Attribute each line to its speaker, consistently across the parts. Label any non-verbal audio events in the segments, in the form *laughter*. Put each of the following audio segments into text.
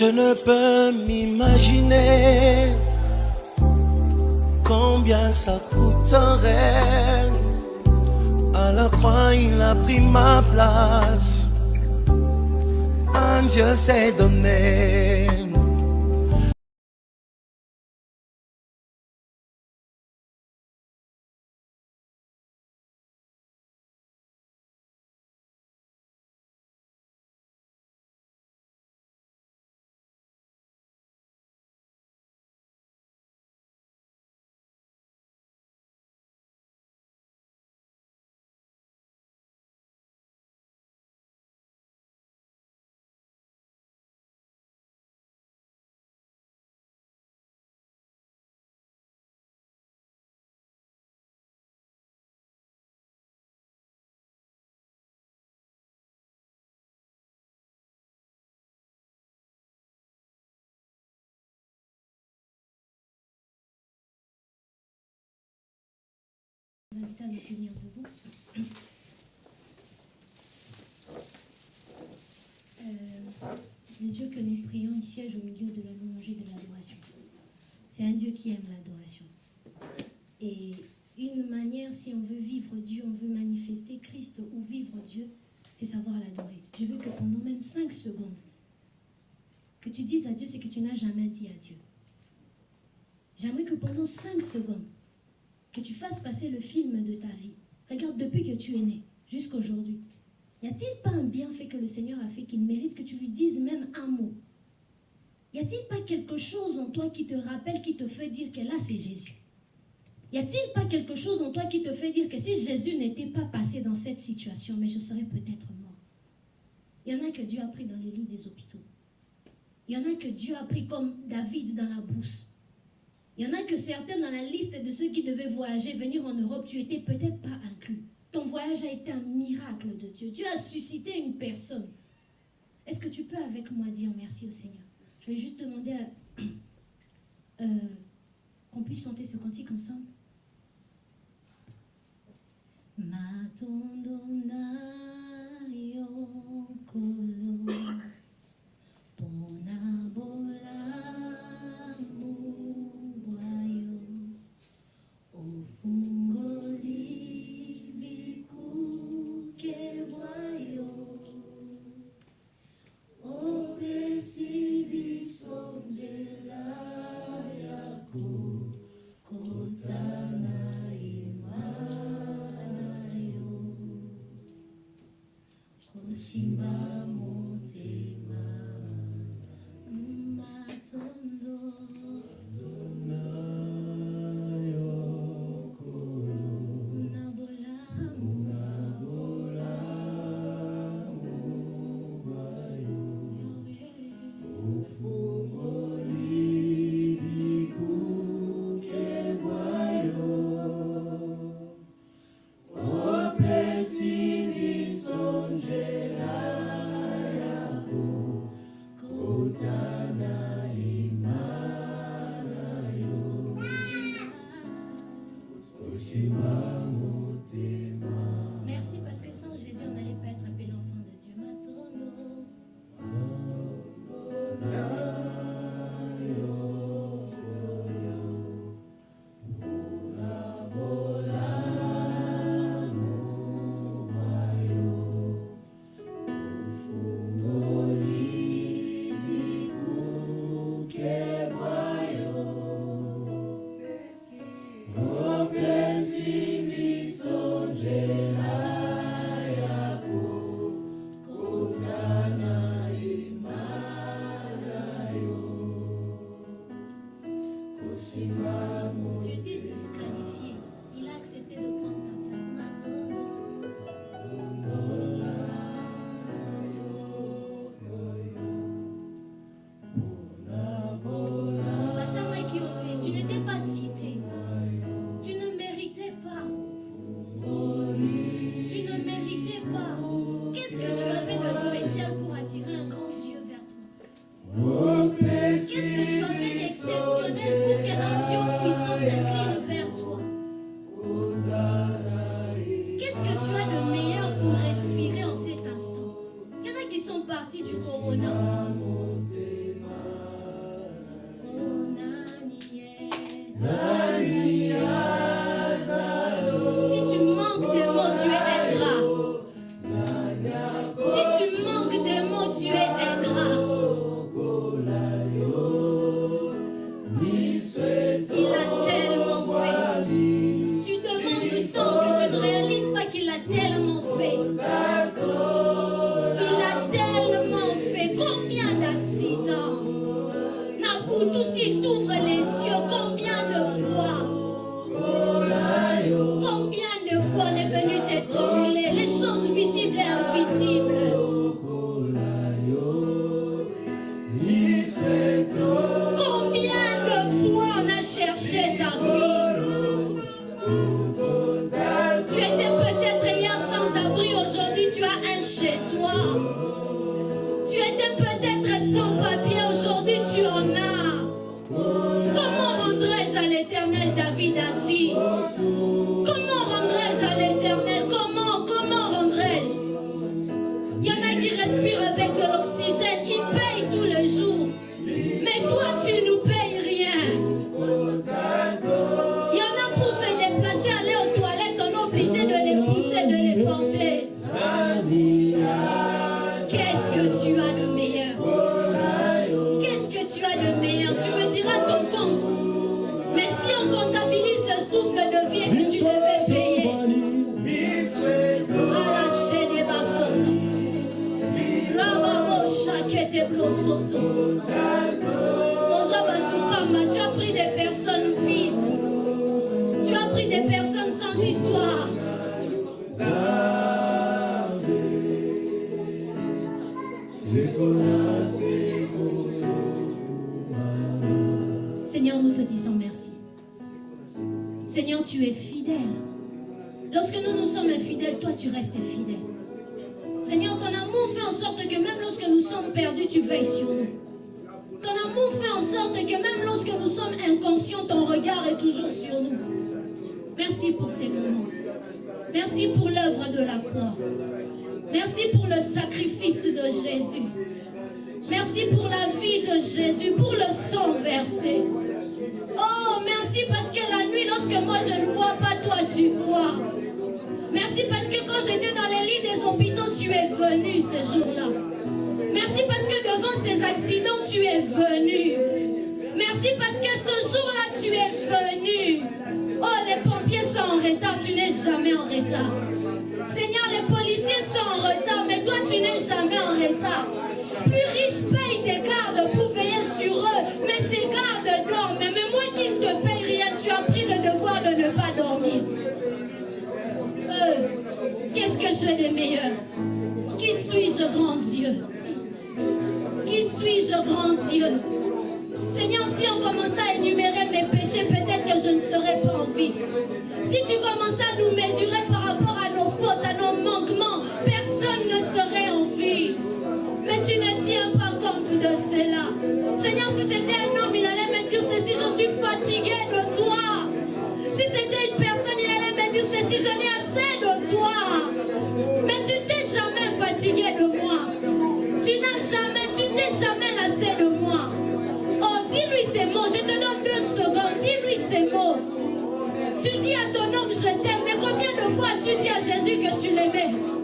Speaker 1: Je ne peux m'imaginer combien ça coûterait. À la croix, il a pris ma place. Un Dieu s'est donné.
Speaker 2: Vous à nous tenir debout. Euh, le Dieu que nous prions, il siège au milieu de la louange et de l'adoration. C'est un Dieu qui aime l'adoration. Et une manière, si on veut vivre Dieu, on veut manifester Christ ou vivre Dieu, c'est savoir l'adorer. Je veux que pendant même 5 secondes, que tu dises à Dieu ce que tu n'as jamais dit à Dieu. J'aimerais que pendant 5 secondes, que tu fasses passer le film de ta vie. Regarde, depuis que tu es né, jusqu'aujourd'hui, y a-t-il pas un bienfait que le Seigneur a fait qu'il mérite que tu lui dises même un mot? Y a-t-il pas quelque chose en toi qui te rappelle, qui te fait dire que là, c'est Jésus? Y a-t-il pas quelque chose en toi qui te fait dire que si Jésus n'était pas passé dans cette situation, mais je serais peut-être mort? Il y en a que Dieu a pris dans les lits des hôpitaux. Il y en a que Dieu a pris comme David dans la brousse. Il y en a que certains dans la liste de ceux qui devaient voyager, venir en Europe, tu étais peut-être pas inclus. Ton voyage a été un miracle de Dieu. Dieu a suscité une personne. Est-ce que tu peux avec moi dire merci au Seigneur? Je vais juste demander *clears throat* euh, qu'on puisse chanter ce cantique ensemble. Lorsque nous nous sommes infidèles, toi tu restes fidèle. Seigneur, ton amour fait en sorte que même lorsque nous sommes perdus, tu veilles sur nous. Ton amour fait en sorte que même lorsque nous sommes inconscients, ton regard est toujours sur nous. Merci pour ces moments. Merci pour l'œuvre de la croix. Merci pour le sacrifice de Jésus. Merci pour la vie de Jésus, pour le sang versé. Merci parce que la nuit, lorsque moi je ne vois pas, toi tu vois. Merci parce que quand j'étais dans les lits des hôpitaux, tu es venu ce jour-là. Merci parce que devant ces accidents, tu es venu. Merci parce que ce jour-là, tu es venu. Oh, les pompiers sont en retard, tu n'es jamais en retard. Seigneur, les policiers sont en retard, mais toi, tu n'es jamais en retard. Plus riches payent tes gardes pour veiller sur eux, mais ces gardes dorment. Mais moi qui ne te paye rien, tu as pris le devoir de ne pas dormir. Euh, Qu'est-ce que j'ai de meilleur? Qui suis-je, grand Dieu? Qui suis-je, grand Dieu? Seigneur, si on commençait à énumérer mes péchés, peut-être que je ne serais pas en vie. Si tu commençais à nous mesurer par rapport à nos fautes, à nos manquements, personne ne serait tu ne tiens pas compte de cela. Seigneur, si c'était un homme, il allait me dire ceci, je suis fatigué de toi. Si c'était une personne, il allait me dire ceci, je n'ai assez de toi. Mais tu t'es jamais fatigué de moi. Tu n'as jamais, tu t'es jamais lassé de moi. Oh, dis-lui ces mots, je te donne deux secondes, dis-lui ces mots. Tu dis à ton homme, je t'aime, mais combien de fois tu dis à Jésus que tu l'aimais?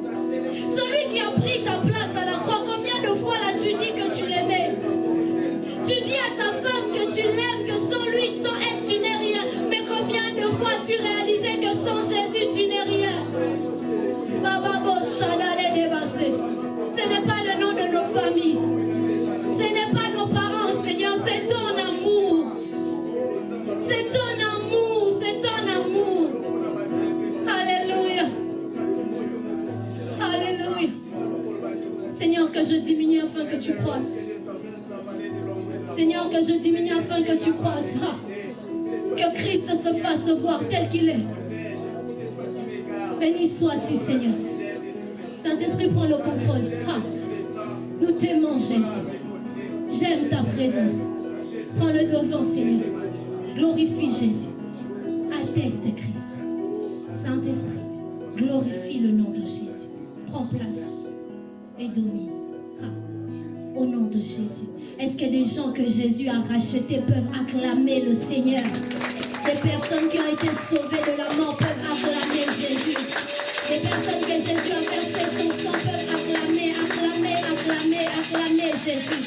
Speaker 2: Celui qui a pris ta place à la croix, combien de fois l'as-tu dit que tu l'aimais? Tu dis à ta femme que tu l'aimes, que sans lui, sans elle, tu n'es rien. Mais combien de fois tu réalisais que sans Jésus, tu n'es rien? Baba Bo Shadale Débassé. Ce n'est pas le nom de nos familles. Ce n'est pas nos parents, Seigneur, c'est ton amour. C'est ton Seigneur, que je diminue afin que tu croisses. Seigneur, que je diminue afin que tu croisses. Ah. Que Christ se fasse voir tel qu'il est. Béni sois-tu, Seigneur. Saint-Esprit, prends le contrôle. Ah. Nous t'aimons, Jésus. J'aime ta présence. Prends le devant, Seigneur. Glorifie Jésus. Atteste Christ. Saint-Esprit, glorifie le nom de Jésus. Prends place et domine. Ah. Au nom de Jésus. Est-ce que des gens que Jésus a rachetés peuvent acclamer le Seigneur? Des personnes qui ont été sauvées de la mort peuvent acclamer Jésus. Des personnes que Jésus a versé son sang peuvent acclamer, acclamer, acclamer, acclamer Jésus.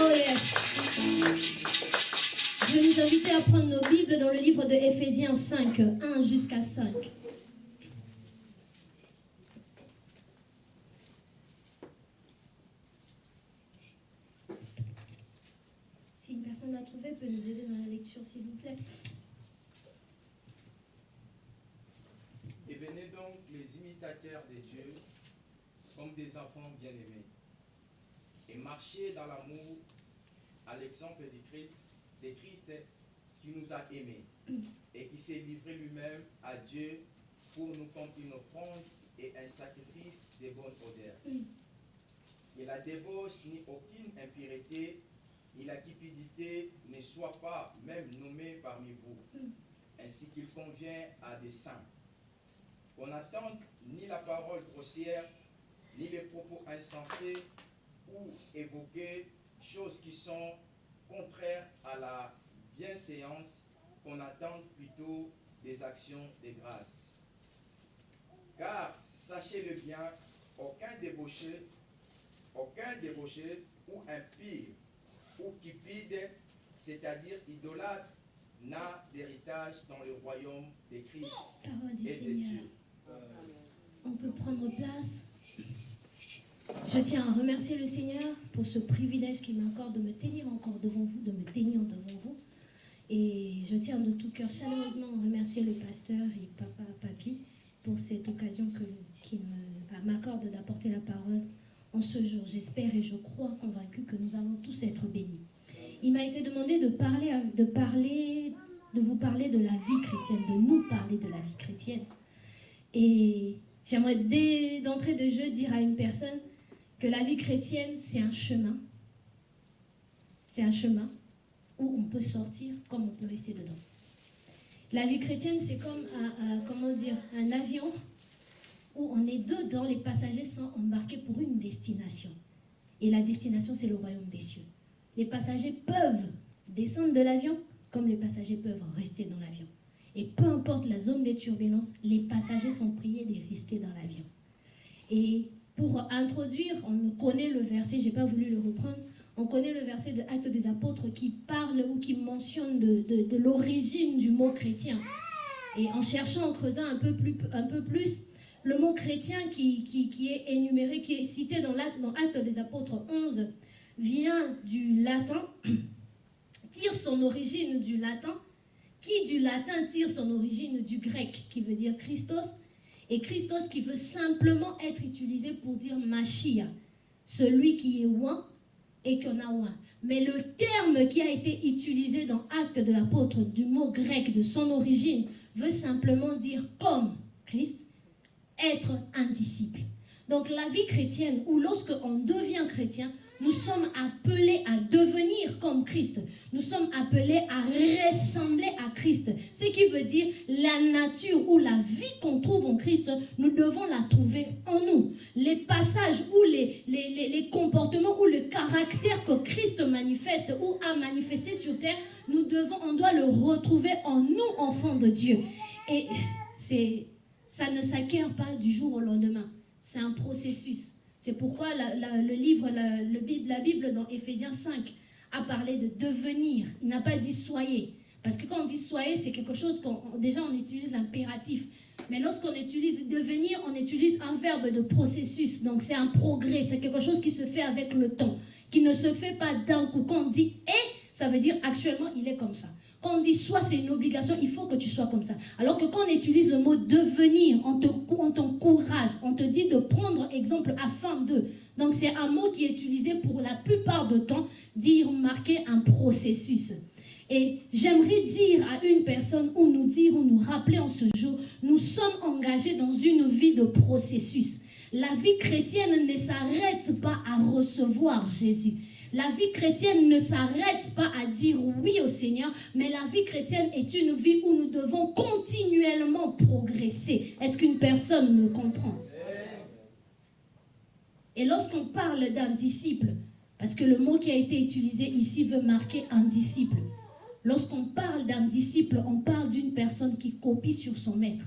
Speaker 2: Oh yes. Je vais nous inviter à prendre nos Bibles dans le livre de Éphésiens 5, 1 jusqu'à 5. Personne l'a trouvé, peut nous aider dans la lecture, s'il vous plaît.
Speaker 3: Et venez donc les imitateurs de Dieu comme des enfants bien-aimés. Et marchez dans l'amour à l'exemple du Christ, de Christ qui nous a aimés et qui s'est livré lui-même à Dieu pour nous comme une offrande et un sacrifice de bonne odeur. Et la débauche ni aucune impureté ni la cupidité ne soit pas même nommée parmi vous, ainsi qu'il convient à des saints. Qu'on n'attende ni la parole grossière, ni les propos insensés ou évoquer choses qui sont contraires à la bienséance, qu'on attende plutôt des actions de grâce. Car, sachez-le bien, aucun débauché, aucun débauché ou impire ou cupide, c'est-à-dire idolâtre, n'a d'héritage dans le royaume des Christ
Speaker 2: Parole du
Speaker 3: et de
Speaker 2: Seigneur.
Speaker 3: Dieu.
Speaker 2: On peut prendre place. Je tiens à remercier le Seigneur pour ce privilège qu'il m'accorde de me tenir encore devant vous, de me tenir devant vous. Et je tiens de tout cœur chaleureusement à remercier le pasteur et papa, papi pour cette occasion qu'il m'accorde d'apporter la parole en ce jour. J'espère et je crois convaincu que nous allons tous être bénis. Il m'a été demandé de parler, de parler, de vous parler de la vie chrétienne, de nous parler de la vie chrétienne. Et j'aimerais dès d'entrée de jeu dire à une personne que la vie chrétienne, c'est un chemin. C'est un chemin où on peut sortir comme on peut rester dedans. La vie chrétienne, c'est comme comment dire, un avion où on est dedans, les passagers sont embarqués pour une destination. Et la destination, c'est le royaume des cieux. Les passagers peuvent descendre de l'avion comme les passagers peuvent rester dans l'avion. Et peu importe la zone des turbulences, les passagers sont priés de rester dans l'avion. Et pour introduire, on connaît le verset, j'ai pas voulu le reprendre, on connaît le verset de Actes des Apôtres qui parle ou qui mentionne de, de- de l'origine du mot chrétien. Et en cherchant, en creusant un peu plus, un peu plus le mot chrétien qui, est énuméré, qui est cité dans, l'Acte- des Apôtres 11, vient du latin, *clears throat* tire son origine du latin, qui du latin tire son origine du grec, qui veut dire Christos, et Christos qui veut simplement être utilisé pour dire Machia, celui qui est oint et qu'on a oint. Mais le terme qui a été utilisé dans Actes de l'apôtre du mot grec de son origine veut simplement dire comme Christ, être un disciple. Donc la vie chrétienne, ou lorsque on devient chrétien, nous sommes appelés à devenir comme Christ. Nous sommes appelés à ressembler à Christ. Ce qui veut dire la nature ou la vie qu'on trouve en Christ, nous devons la trouver en nous. Les passages ou les, les, les- comportements ou le caractère que Christ manifeste ou a manifesté sur terre, nous devons, on doit le retrouver en nous, enfants de Dieu. Et c'est, ça ne s'acquiert pas du jour au lendemain. C'est un processus. C'est pourquoi la- le livre, la, le Bible, dans Éphésiens 5 a parlé de devenir. Il n'a pas dit soyez. Parce que quand on dit soyez, c'est quelque chose qu'on déjà on utilise l'impératif. Mais lorsqu'on utilise devenir, on utilise un verbe de processus. Donc c'est un progrès, c'est quelque chose qui se fait avec le temps, qui ne se fait pas d'un coup. Quand on dit est, ça veut dire actuellement il est comme ça. Quand on dit soit, c'est une obligation, il faut que tu sois comme ça. Alors que quand on utilise le mot devenir, on te- on t'encourage, on te dit de prendre exemple afin de. Donc c'est un mot qui est utilisé pour la plupart du temps, dire, marquer un processus. Et j'aimerais dire à une personne ou nous dire ou nous rappeler en ce jour, nous sommes engagés dans une vie de processus. La vie chrétienne ne s'arrête pas à recevoir Jésus. La vie chrétienne ne s'arrête pas à dire oui au Seigneur, mais la vie chrétienne est une vie où nous devons continuellement progresser. Est-ce qu'une personne me comprend? Et lorsqu'on parle d'un disciple, parce que le mot qui a été utilisé ici veut marquer un disciple, lorsqu'on parle d'un disciple, on parle d'une personne qui copie sur son maître.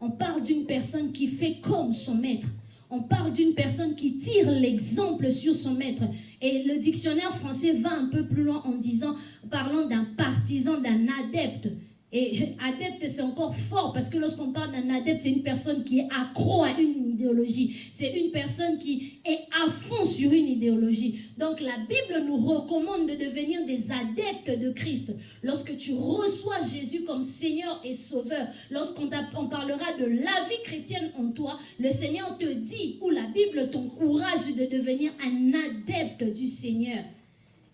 Speaker 2: On parle d'une personne qui fait comme son maître. On parle d'une personne qui tire l'exemple sur son maître. Et le dictionnaire français va un peu plus loin en disant, parlant d'un partisan, d'un adepte. Et *laughs* adepte, c'est encore fort parce que lorsqu'on parle d'un adepte, c'est une personne qui est accro à une idéologie. C'est une personne qui est à fond sur une idéologie. Donc la Bible nous recommande de devenir des adeptes de Christ. Lorsque tu reçois Jésus comme Seigneur et Sauveur, lorsqu'on parlera de la vie chrétienne en toi, le Seigneur te dit, ou la Bible t'encourage de devenir un adepte du Seigneur.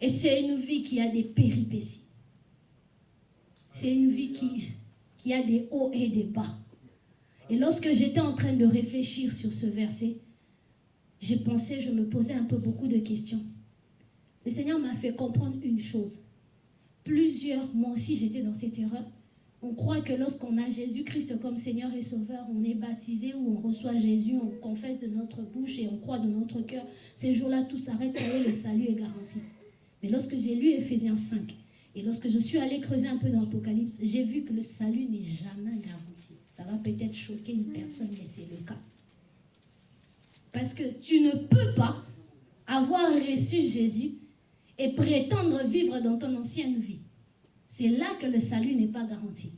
Speaker 2: Et c'est une vie qui a des péripéties. C'est une vie qui, qui a des hauts et des bas. Et lorsque j'étais en train de réfléchir sur ce verset, j'ai pensé, je me posais un peu beaucoup de questions. Le Seigneur m'a fait comprendre une chose. Plusieurs, moi aussi j'étais dans cette erreur. On croit que lorsqu'on a Jésus-Christ comme Seigneur et Sauveur, on est baptisé ou on reçoit Jésus, on confesse de notre bouche et on croit de notre cœur. Ces jours-là, tout s'arrête, le salut est garanti. Mais lorsque j'ai lu Ephésiens 5, et lorsque je suis allée creuser un peu dans l'Apocalypse, j'ai vu que le salut n'est jamais garanti. Ça va peut-être choquer une personne, mais c'est le cas. Parce que tu ne peux pas avoir reçu Jésus et prétendre vivre dans ton ancienne vie. C'est là que le salut n'est pas garanti.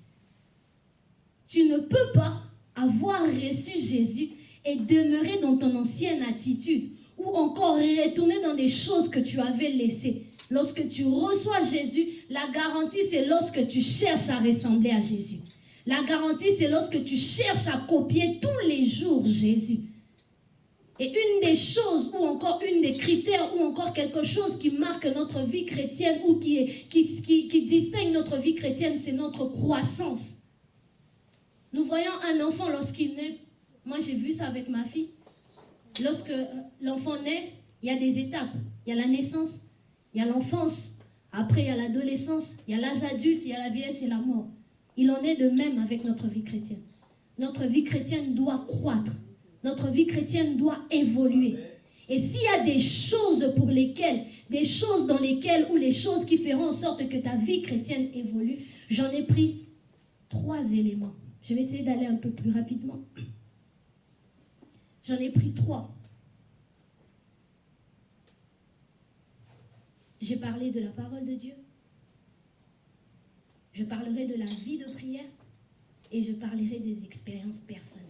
Speaker 2: Tu ne peux pas avoir reçu Jésus et demeurer dans ton ancienne attitude ou encore retourner dans des choses que tu avais laissées. Lorsque tu reçois Jésus, la garantie, c'est lorsque tu cherches à ressembler à Jésus. La garantie, c'est lorsque tu cherches à copier tous les jours Jésus. Et une des choses, ou encore une des critères, ou encore quelque chose qui marque notre vie chrétienne, ou qui, distingue notre vie chrétienne, c'est notre croissance. Nous voyons un enfant lorsqu'il naît, moi j'ai vu ça avec ma fille, lorsque l'enfant naît, il y a des étapes. Il y a la naissance, il y a l'enfance, après il y a l'adolescence, il y a l'âge adulte, il y a la vieillesse et la mort. Il en est de même avec notre vie chrétienne. Notre vie chrétienne doit croître. Notre vie chrétienne doit évoluer. Et s'il y a des choses pour lesquelles, des choses dans lesquelles, ou les choses qui feront en sorte que ta vie chrétienne évolue, j'en ai pris trois éléments. Je vais essayer d'aller un peu plus rapidement. J'en ai pris trois. J'ai parlé de la parole de Dieu. Je parlerai de la vie de prière et je parlerai des expériences personnelles.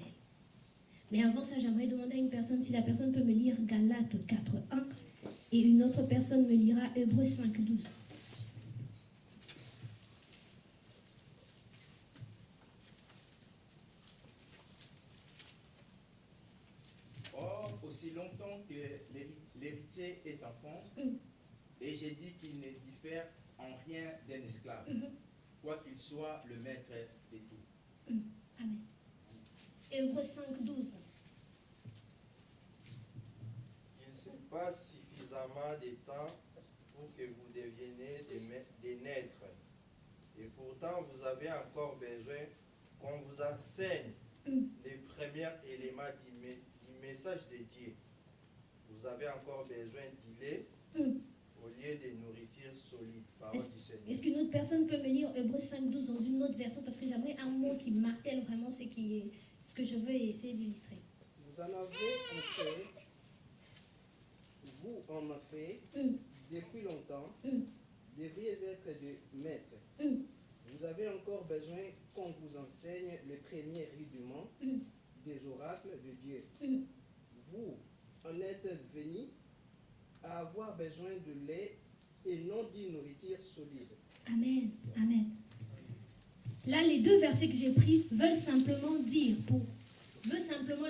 Speaker 2: Mais avant ça, j'aimerais demander à une personne si la personne peut me lire Galates 4.1 et une autre personne me lira Hébreux 5.12.
Speaker 3: Or, aussi longtemps que l'héritier est enfant, mm. Et j'ai dit qu'il ne diffère en rien d'un esclave, mhm. quoi qu'il soit le maître de tout.
Speaker 2: Amen. Hébreu 5, 12.
Speaker 4: Il ne s'est pas suffisamment de temps pour que vous deveniez des, naîtres. Et pourtant, vous avez encore besoin qu'on vous enseigne mhm. les premiers éléments du, message de Dieu. Vous avez encore besoin d'y lait au lieu de nourriture solide.
Speaker 2: Est-ce qu'une autre personne peut me lire Hébreu 5.12 dans une autre version? Parce que j'aimerais un mot qui martèle vraiment ce, qui est, ce que je veux essayer d'illustrer.
Speaker 5: Vous en avez en fait, vous en avez fait, mm. depuis longtemps, mm. devriez être des maîtres. Mm. Vous avez encore besoin qu'on vous enseigne les premiers rudiments des oracles de Dieu. Vous en êtes venus à avoir besoin de lait et non d'une nourriture solide.
Speaker 2: Amen. Amen. Là, les deux versets que j'ai pris veulent simplement dire, veut simplement,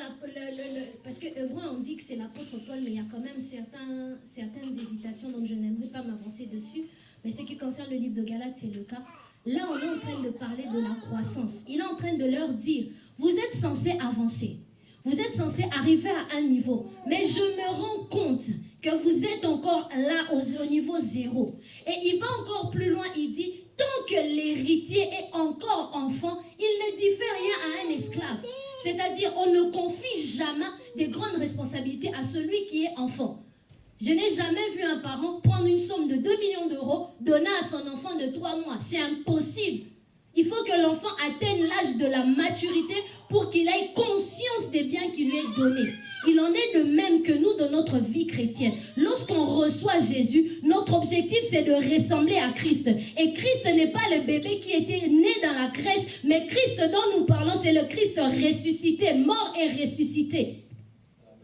Speaker 2: parce que Hébreu, on dit que c'est l'apôtre Paul, mais il y a quand même certains, certaines hésitations, donc je n'aimerais pas m'avancer dessus. Mais ce qui concerne le livre de Galates, c'est le cas. Là, on est en train de parler de la croissance. Il est en train de leur dire, vous êtes censés avancer. Vous êtes censés arriver à un niveau. Mais je me rends compte que vous êtes encore là au, niveau zéro. Et il va encore plus loin, il dit, tant que l'héritier est encore enfant, il ne diffère rien à un esclave. C'est-à-dire, on ne confie jamais des grandes responsabilités à celui qui est enfant. Je n'ai jamais vu un parent prendre une somme de 2 millions d'euros, donner à son enfant de 3 mois. C'est impossible. Il faut que l'enfant atteigne l'âge de la maturité pour qu'il ait conscience des biens qui lui est donné. Il en est de même que nous dans notre vie chrétienne. Lorsqu'on reçoit Jésus, notre objectif c'est de ressembler à Christ. Et Christ n'est pas le bébé qui était né dans la crèche, mais Christ dont nous parlons, c'est le Christ ressuscité, mort et ressuscité.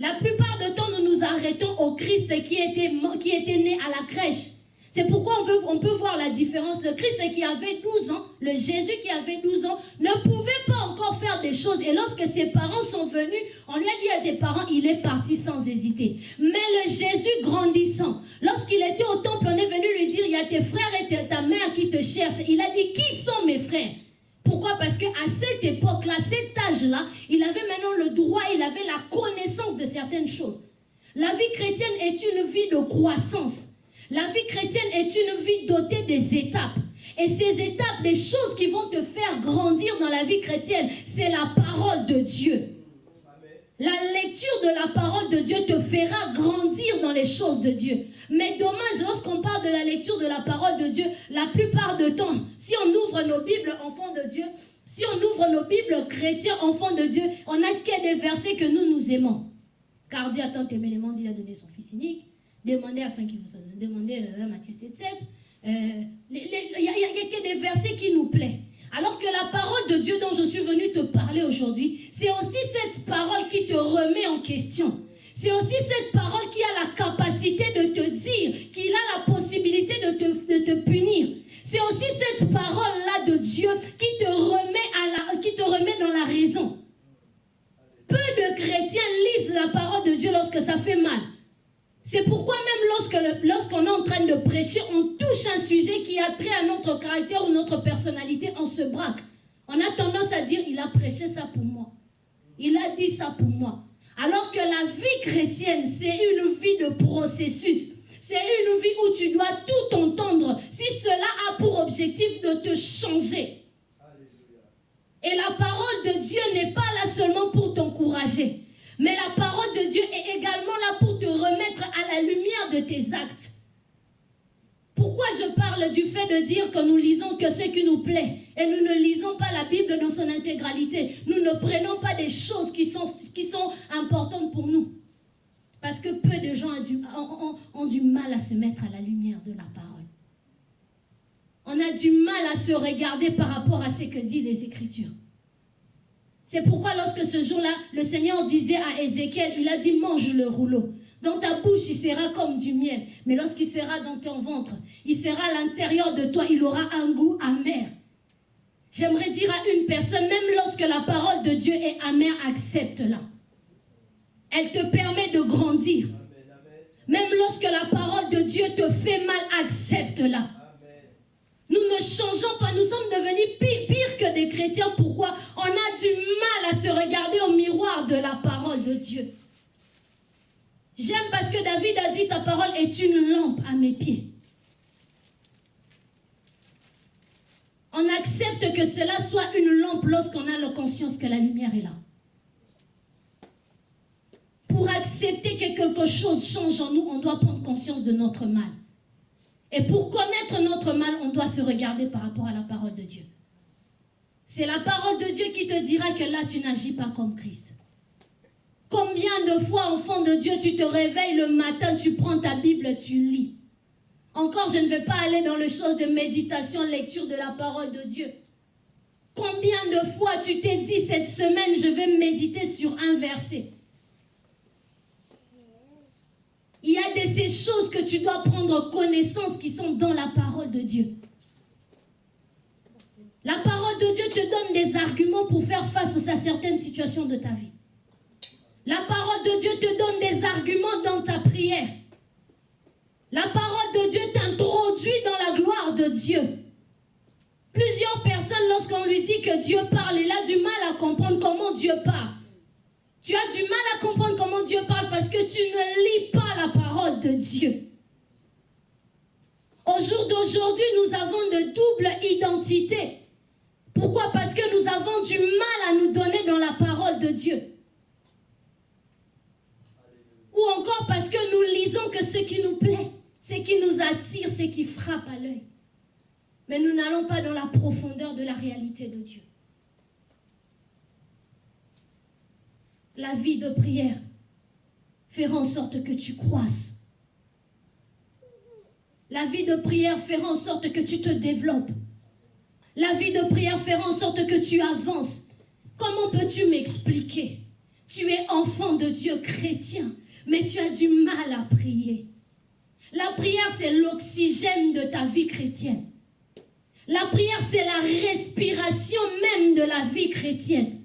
Speaker 2: La plupart du temps, nous nous arrêtons au Christ qui était, qui était né à la crèche. C'est pourquoi on, peut voir la différence. Le Christ qui avait 12 ans, le Jésus qui avait 12 ans, ne pouvait pas faire des choses. Et lorsque ses parents sont venus, on lui a dit à tes parents, il est parti sans hésiter. Mais le Jésus grandissant, lorsqu'il était au temple, on est venu lui dire, il y a tes frères et ta mère qui te cherchent. Il a dit, qui sont mes frères? Pourquoi? Parce qu'à cette époque-là, cet âge-là, il avait maintenant le droit, il avait la connaissance de certaines choses. La vie chrétienne est une vie de croissance. La vie chrétienne est une vie dotée des étapes. Et ces étapes, les choses qui vont te faire grandir dans la vie chrétienne, c'est la parole de Dieu. La lecture de la parole de Dieu te fera grandir dans les choses de Dieu. Mais dommage, lorsqu'on parle de la lecture de la parole de Dieu, la plupart du temps, si on ouvre nos Bibles enfants de Dieu, si on ouvre nos Bibles chrétiens enfants de Dieu, on n'a que des versets que nous nous aimons. Car Dieu a tant aimé les mondes, il a donné son Fils unique. Demandez afin qu'il vous soit. Demandez la Matthieu 7, 7. Il n'y a, que des versets qui nous plaisent. Alors que la parole de Dieu dont je suis venu te parler aujourd'hui, c'est aussi cette parole qui te remet en question. C'est aussi cette parole qui a la capacité de te dire qu'il a la possibilité de te, de te punir. C'est aussi cette parole-là de Dieu qui te, remet à la, qui te remet dans la raison. Peu de chrétiens lisent la parole de Dieu lorsque ça fait mal. C'est pourquoi même lorsqu'on est en train de prêcher, on touche un sujet qui a trait à notre caractère ou notre personnalité, on se braque. On a tendance à dire, il a prêché ça pour moi. Il a dit ça pour moi. Alors que la vie chrétienne, c'est une vie de processus. C'est une vie où tu dois tout entendre si cela a pour objectif de te changer. Et la parole de Dieu n'est pas là seulement pour t'encourager. Mais la parole de Dieu est également là pour te remettre à la lumière de tes actes. Pourquoi je parle du fait de dire que nous lisons que ce qui nous plaît et nous ne lisons pas la Bible dans son intégralité? Nous ne prenons pas des choses qui sont, importantes pour nous. Parce que peu de gens ont du, ont du mal à se mettre à la lumière de la parole. On a du mal à se regarder par rapport à ce que disent les Écritures. C'est pourquoi lorsque ce jour-là, le Seigneur disait à Ézéchiel, il a dit mange le rouleau. Dans ta bouche, il sera comme du miel. Mais lorsqu'il sera dans ton ventre, il sera à l'intérieur de toi, il aura un goût amer. J'aimerais dire à une personne, même lorsque la parole de Dieu est amère, accepte-la. Elle te permet de grandir. Même lorsque la parole de Dieu te fait mal, accepte-la. Nous ne changeons pas, nous sommes devenus pire, que des chrétiens. Pourquoi? On a du mal à se regarder au miroir de la parole de Dieu. J'aime parce que David a dit ta parole est une lampe à mes pieds. On accepte que cela soit une lampe lorsqu'on a la conscience que la lumière est là. Pour accepter que quelque chose change en nous, on doit prendre conscience de notre mal. Et pour connaître notre mal, on doit se regarder par rapport à la parole de Dieu. C'est la parole de Dieu qui te dira que là, tu n'agis pas comme Christ. Combien de fois, enfant de Dieu, tu te réveilles le matin, tu prends ta Bible, tu lis. Encore, je ne vais pas aller dans les choses de méditation, lecture de la parole de Dieu. Combien de fois tu t'es dit cette semaine, je vais méditer sur un verset. Il y a de ces choses que tu dois prendre connaissance qui sont dans la parole de Dieu. La parole de Dieu te donne des arguments pour faire face à certaines situations de ta vie. La parole de Dieu te donne des arguments dans ta prière. La parole de Dieu t'introduit dans la gloire de Dieu. Plusieurs personnes, lorsqu'on lui dit que Dieu parle, il a du mal à comprendre comment Dieu parle. Tu as du mal à comprendre comment Dieu parle parce que tu ne lis pas la parole de Dieu. Au jour d'aujourd'hui, nous avons de double identité. Pourquoi? Parce que nous avons du mal à nous donner dans la parole de Dieu. Ou encore parce que nous lisons que ce qui nous plaît, ce qui nous attire, ce qui frappe à l'œil. Mais nous n'allons pas dans la profondeur de la réalité de Dieu. La vie de prière fera en sorte que tu croisses. La vie de prière fera en sorte que tu te développes. La vie de prière fera en sorte que tu avances. Comment peux-tu m'expliquer? Tu es enfant de Dieu chrétien, mais tu as du mal à prier. La prière, c'est l'oxygène de ta vie chrétienne. La prière, c'est la respiration même de la vie chrétienne.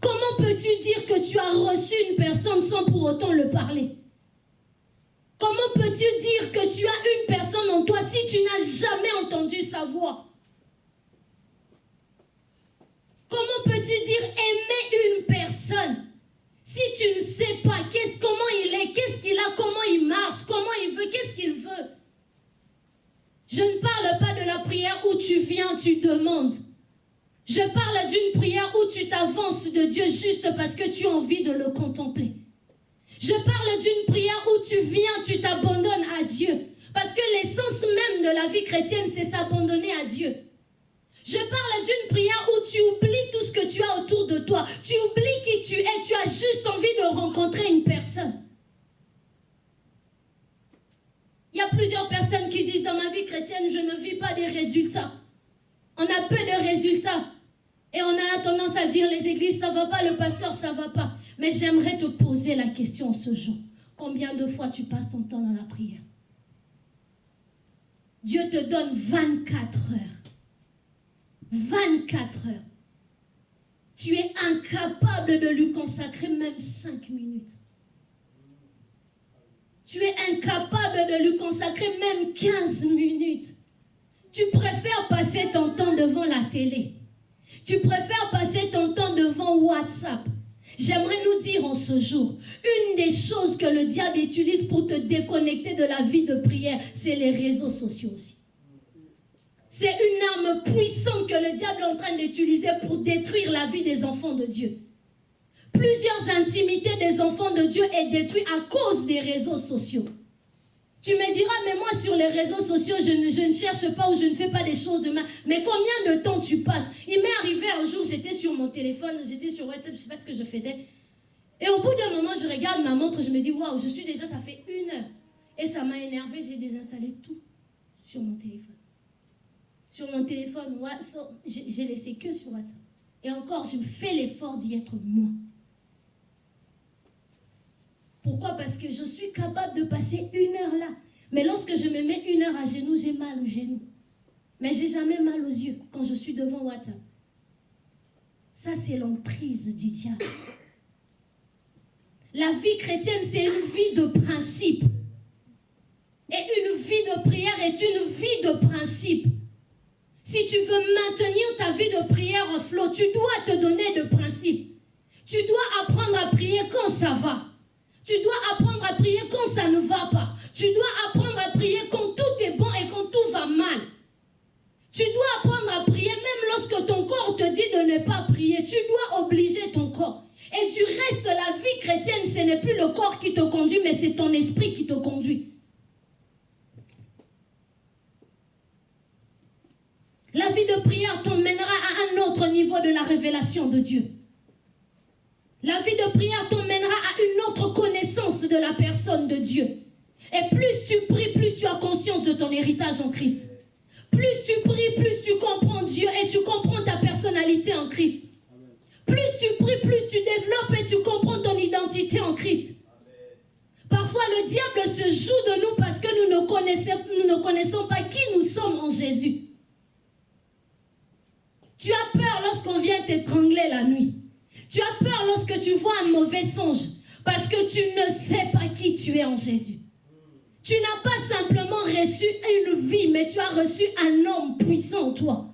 Speaker 2: Comment peux-tu dire que tu as reçu une personne sans pour autant le parler? Comment peux-tu dire que tu as une personne en toi si tu n'as jamais entendu sa voix? Comment peux-tu dire aimer une personne si tu ne sais pas comment il est, qu'est-ce qu'il a, comment il marche, comment il veut, qu'est-ce qu'il veut? Je ne parle pas de la prière où tu viens, tu demandes. Je parle d'une prière où tu t'avances de Dieu juste parce que tu as envie de le contempler. Je parle d'une prière où tu viens, tu t'abandonnes à Dieu. Parce que l'essence même de la vie chrétienne, c'est s'abandonner à Dieu. Je parle d'une prière où tu oublies tout ce que tu as autour de toi. Tu oublies qui tu es. Tu as juste envie de rencontrer une personne. Il y a plusieurs personnes qui disent dans ma vie chrétienne, je ne vis pas des résultats. On a peu de résultats. Et on a tendance à dire les églises, ça va pas, le pasteur, ça va pas. Mais j'aimerais te poser la question ce jour. Combien de fois tu passes ton temps dans la prière? Dieu te donne 24 heures 24 heures. Tu es incapable de lui consacrer même 5 minutes. Tu es incapable de lui consacrer même 15 minutes. Tu préfères passer ton temps devant la télé. Tu préfères passer ton temps devant WhatsApp. J'aimerais nous dire en ce jour, une des choses que le diable utilise pour te déconnecter de la vie de prière, c'est les réseaux sociaux aussi. C'est une arme puissante que le diable est en train d'utiliser pour détruire la vie des enfants de Dieu. Plusieurs intimités des enfants de Dieu est détruite à cause des réseaux sociaux. Tu me diras, mais moi sur les réseaux sociaux, je ne, cherche pas ou je ne fais pas des choses de mal. Mais combien de temps tu passes? Il m'est arrivé un jour, j'étais sur mon téléphone, j'étais sur WhatsApp, je ne sais pas ce que je faisais. Et au bout d'un moment, je regarde ma montre, je me dis, waouh, je suis déjà, ça fait une heure. Et ça m'a énervé, j'ai désinstallé tout sur mon téléphone sur mon téléphone, j'ai laissé que sur WhatsApp. Et encore, je fais l'effort d'y être moi. Pourquoi? Parce que je suis capable de passer une heure là. Mais lorsque je me mets une heure à genoux, j'ai mal aux genoux. Mais j'ai jamais mal aux yeux quand je suis devant WhatsApp. Ça, c'est l'emprise du diable. La vie chrétienne, c'est une vie de principe. Et une vie de prière est une vie de principe. Si tu veux maintenir ta vie de prière en flot, tu dois te donner de principes. Tu dois apprendre à prier quand ça va. Tu dois apprendre à prier quand ça ne va pas. Tu dois apprendre à prier quand tout est bon et quand tout va mal. Tu dois apprendre à prier même lorsque ton corps te dit de ne pas prier. Tu dois obliger ton corps. Et du reste, la vie chrétienne, ce n'est plus le corps qui te conduit, mais c'est ton esprit qui te conduit. La vie de prière t'emmènera à un autre niveau de la révélation de Dieu. La vie de prière t'emmènera à une autre connaissance de la personne de Dieu. Et plus tu pries, plus tu as conscience de ton héritage en Christ. Plus tu pries, plus tu comprends Dieu et tu comprends ta personnalité en Christ. Plus tu pries, plus tu développes et tu comprends ton identité en Christ. Parfois, le diable se joue de nous parce que nous ne connaissons, pas qui nous sommes en Jésus. Tu as peur lorsqu'on vient t'étrangler la nuit. Tu as peur lorsque tu vois un mauvais songe parce que tu ne sais pas qui tu es en Jésus. Tu n'as pas simplement reçu une vie, mais tu as reçu un homme puissant en toi.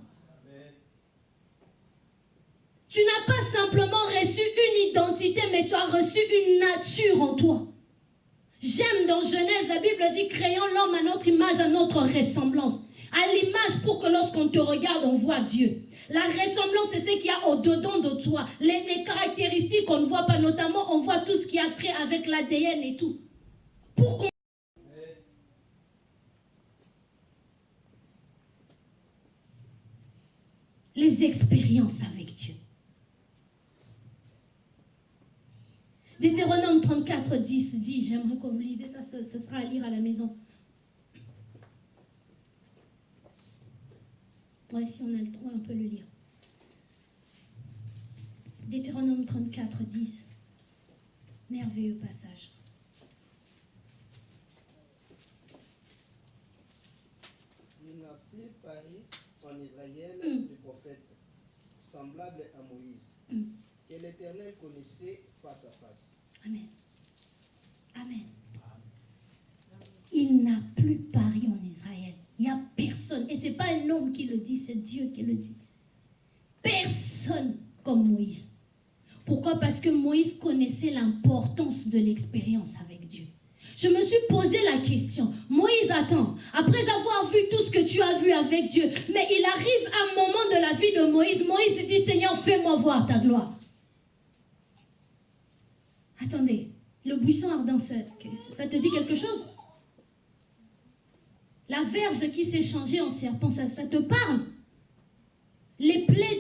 Speaker 2: Tu n'as pas simplement reçu une identité, mais tu as reçu une nature en toi. J'aime dans Genèse, la Bible dit, créons l'homme à notre image, à notre ressemblance. À l'image pour que lorsqu'on te regarde, on voit Dieu. La ressemblance, c'est ce qu'il y a au-dedans de toi. Les, caractéristiques qu'on ne voit pas, notamment, on voit tout ce qui a trait avec l'ADN et tout. Pour Les expériences avec Dieu. Deutéronome 34, 10 dit, j'aimerais que vous lisez ça, ce sera à lire à la maison. Ouais, si on a le temps, on peut le lire. Deutéronome 34, 10. Merveilleux passage.
Speaker 5: Il n'a plus paru en Israël mm. du prophète semblable à Moïse, mm. que l'Éternel connaissait face à face.
Speaker 2: Amen. Amen. Il n'a plus paru en Israël. Il n'y a personne. Et ce n'est pas un homme qui le dit, c'est Dieu qui le dit. Personne comme Moïse. Pourquoi? Parce que Moïse connaissait l'importance de l'expérience avec Dieu. Je me suis posé la question, Moïse, attends, après avoir vu tout ce que tu as vu avec Dieu, mais il arrive un moment de la vie de Moïse, Moïse dit, Seigneur, fais-moi voir ta gloire. Attendez, le buisson ardent, ça, ça te dit quelque chose? La verge qui s'est changée en serpent, ça, te parle? Les plaies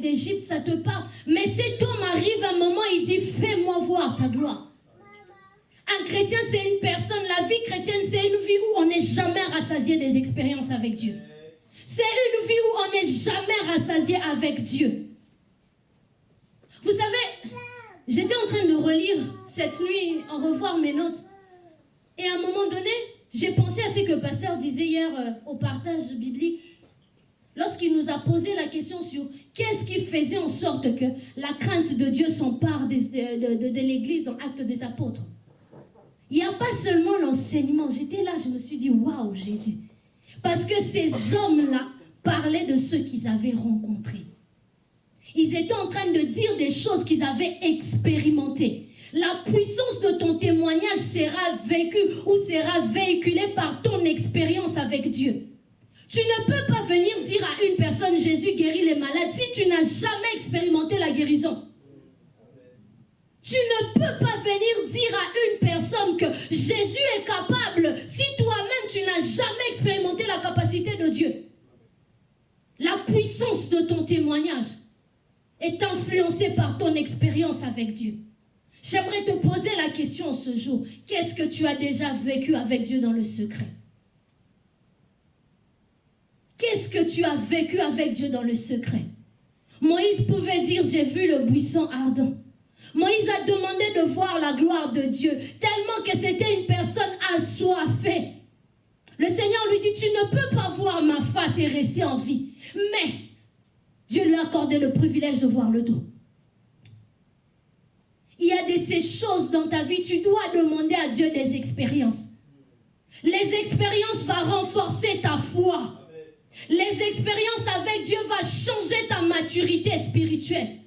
Speaker 2: d'Égypte, ça te parle? Mais cet homme arrive à un moment, il dit, fais-moi voir ta gloire. Un chrétien, c'est une personne. La vie chrétienne, c'est une vie où on n'est jamais rassasié des expériences avec Dieu. C'est une vie où on n'est jamais rassasié avec Dieu. Vous savez, j'étais en train de relire cette nuit, en revoir mes notes. Et à un moment donné, j'ai pensé à ce que le pasteur disait hier euh, au partage biblique lorsqu'il nous a posé la question sur qu'est-ce qui faisait en sorte que la crainte de Dieu s'empare de, de, l'Église dans Actes des Apôtres. Il n'y a pas seulement l'enseignement. J'étais là, je me suis dit, waouh, Jésus. Parce que ces hommes-là parlaient de ceux qu'ils avaient rencontrés. Ils étaient en train de dire des choses qu'ils avaient expérimentées. La puissance de ton témoignage sera vécue ou sera véhiculée par ton expérience avec Dieu. Tu ne peux pas venir dire à une personne Jésus guérit les malades si tu n'as jamais expérimenté la guérison. Tu ne peux pas venir dire à une personne que Jésus est capable si toi-même tu n'as jamais expérimenté la capacité de Dieu. La puissance de ton témoignage est influencée par ton expérience avec Dieu. J'aimerais te poser la question ce jour. Qu'est-ce que tu as déjà vécu avec Dieu dans le secret? Qu'est-ce que tu as vécu avec Dieu dans le secret? Moïse pouvait dire, j'ai vu le buisson ardent. Moïse a demandé de voir la gloire de Dieu, tellement que c'était une personne assoiffée. Le Seigneur lui dit, tu ne peux pas voir ma face et rester en vie. Mais Dieu lui a accordé le privilège de voir le dos. Il y a de ces choses dans ta vie, tu dois demander à Dieu des expériences. Les expériences vont renforcer ta foi. Les expériences avec Dieu vont changer ta maturité spirituelle.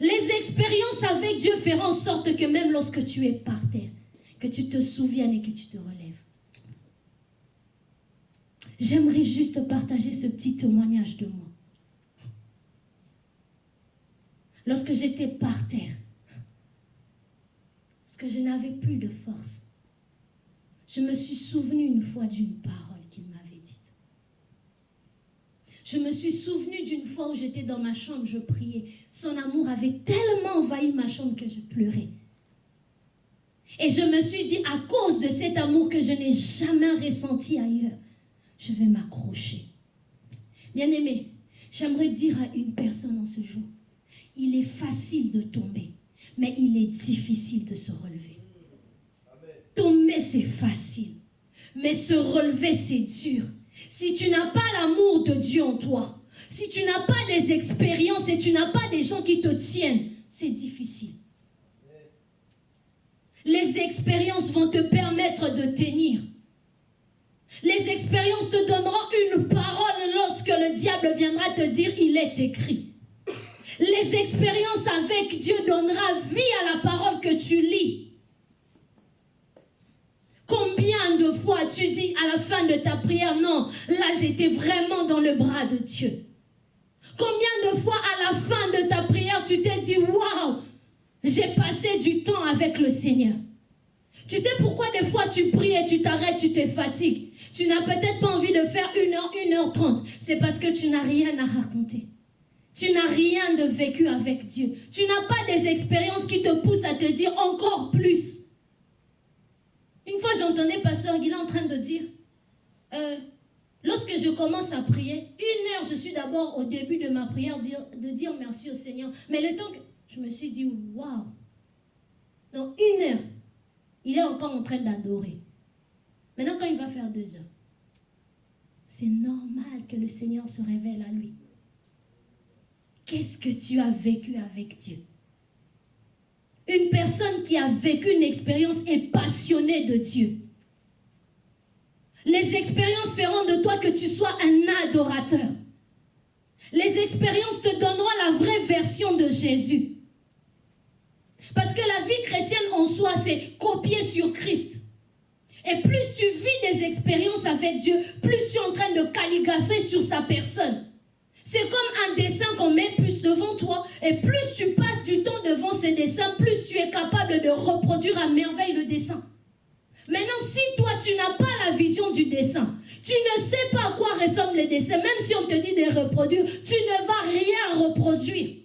Speaker 2: Les expériences avec Dieu feront en sorte que même lorsque tu es par terre, que tu te souviennes et que tu te relèves. J'aimerais juste partager ce petit témoignage de moi. Lorsque j'étais par terre, que je n'avais plus de force, je me suis souvenu une fois d'une parole je me suis souvenu d'une fois où j'étais dans ma chambre, je priais. Son amour avait tellement envahi ma chambre que je pleurais. Et je me suis dit, à cause de cet amour que je n'ai jamais ressenti ailleurs, je vais m'accrocher. Bien-aimé, j'aimerais dire à une personne en ce jour, il est facile de tomber, mais il est difficile de se relever. Tomber, c'est facile, mais se relever, c'est dur. Si tu n'as pas l'amour de Dieu en toi, si tu n'as pas des expériences et tu n'as pas des gens qui te tiennent, c'est difficile. Les expériences vont te permettre de tenir. Les expériences te donneront une parole lorsque le diable viendra te dire il est écrit. Les expériences avec Dieu donnera vie à la parole que tu lis. Combien de fois tu dis à la fin de ta prière, non, là j'étais vraiment dans le bras de Dieu. Combien de fois à la fin de ta prière tu t'es dit, waouh, j'ai passé du temps avec le Seigneur. Tu sais pourquoi des fois tu pries et tu t'arrêtes, tu te fatigues. Tu n'as peut-être pas envie de faire une heure, une heure trente. C'est parce que tu n'as rien à raconter. Tu n'as rien de vécu avec Dieu. Tu n'as pas des expériences qui te poussent à te dire encore plus. Une fois, j'entendais Pasteur Guilain en train de dire, euh, lorsque je commence à prier, une heure, je suis d'abord au début de ma prière de dire merci au Seigneur. Mais le temps que je me suis dit, waouh. Donc, une heure, il est encore en train d'adorer. Maintenant, quand il va faire deux heures, c'est normal que le Seigneur se révèle à lui. Qu'est-ce que tu as vécu avec Dieu? Une personne qui a vécu une expérience est passionnée de Dieu. Les expériences feront de toi que tu sois un adorateur. Les expériences te donneront la vraie version de Jésus. Parce que la vie chrétienne en soi, c'est copier sur Christ. Et plus tu vis des expériences avec Dieu, plus tu es en train de calligrapher sur sa personne. C'est comme un dessin qu'on met plus devant toi. Et plus tu passes du temps devant ce dessin, plus tu es capable de reproduire à merveille le dessin. Maintenant, si toi, tu n'as pas la vision du dessin, tu ne sais pas à quoi ressemble le dessin, même si on te dit de reproduire, tu ne vas rien reproduire.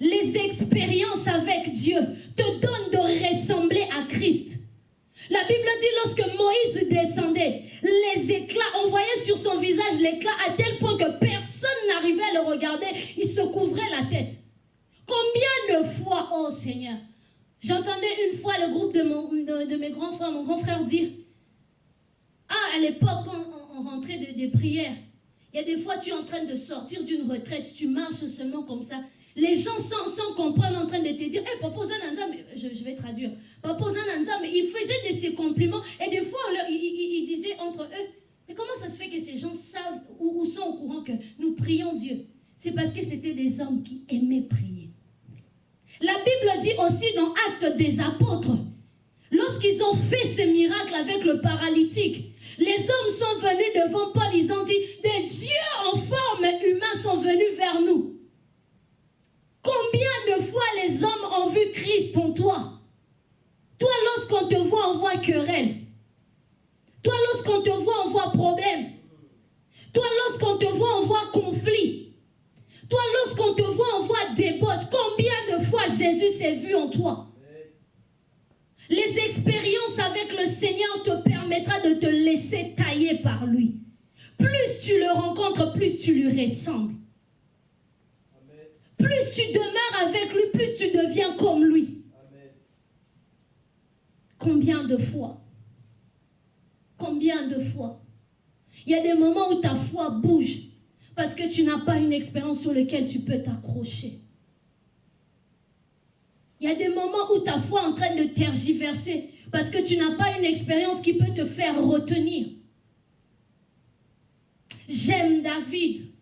Speaker 2: Les expériences avec Dieu te donnent de ressembler à Christ. La Bible dit lorsque Moïse descendait, les éclats, on voyait sur son visage l'éclat à tel point que personne n'arrivait à le regarder. Il se couvrait la tête. Combien de fois, oh Seigneur, j'entendais une fois le groupe de, mon, de, mes grands frères, mon grand frère dire, ah, à l'époque, on, on, rentrait de, des prières, il y a des fois, tu es en train de sortir d'une retraite, tu marches seulement comme ça. Les gens sans, comprendre en train de te dire, hey, Papa je, je vais traduire, Papa mais il faisait de ses compliments et des fois, il, disait entre eux, mais comment ça se fait que ces gens savent ou, sont au courant que nous prions Dieu? C'est parce que c'était des hommes qui aimaient prier. La Bible dit aussi dans Actes des apôtres, lorsqu'ils ont fait ce miracle avec le paralytique, les hommes sont venus devant Paul, ils ont dit, des dieux en forme humaine sont venus vers nous. Combien de fois les hommes ont vu Christ en toi? Toi, lorsqu'on te voit, on voit querelle. Toi, lorsqu'on te voit, on voit problème. Toi, lorsqu'on te voit, on voit conflit. Toi, lorsqu'on te voit, on voit débauche. Combien de fois Jésus s'est vu en toi? Les expériences avec le Seigneur te permettra de te laisser tailler par lui. Plus tu le rencontres, plus tu lui ressembles. Plus tu demeures avec lui, plus tu deviens comme lui. Combien de fois? Combien de fois? Il y a des moments où ta foi bouge parce que tu n'as pas une expérience sur laquelle tu peux t'accrocher. Il y a des moments où ta foi est en train de tergiverser parce que tu n'as pas une expérience qui peut te faire retenir. J'aime David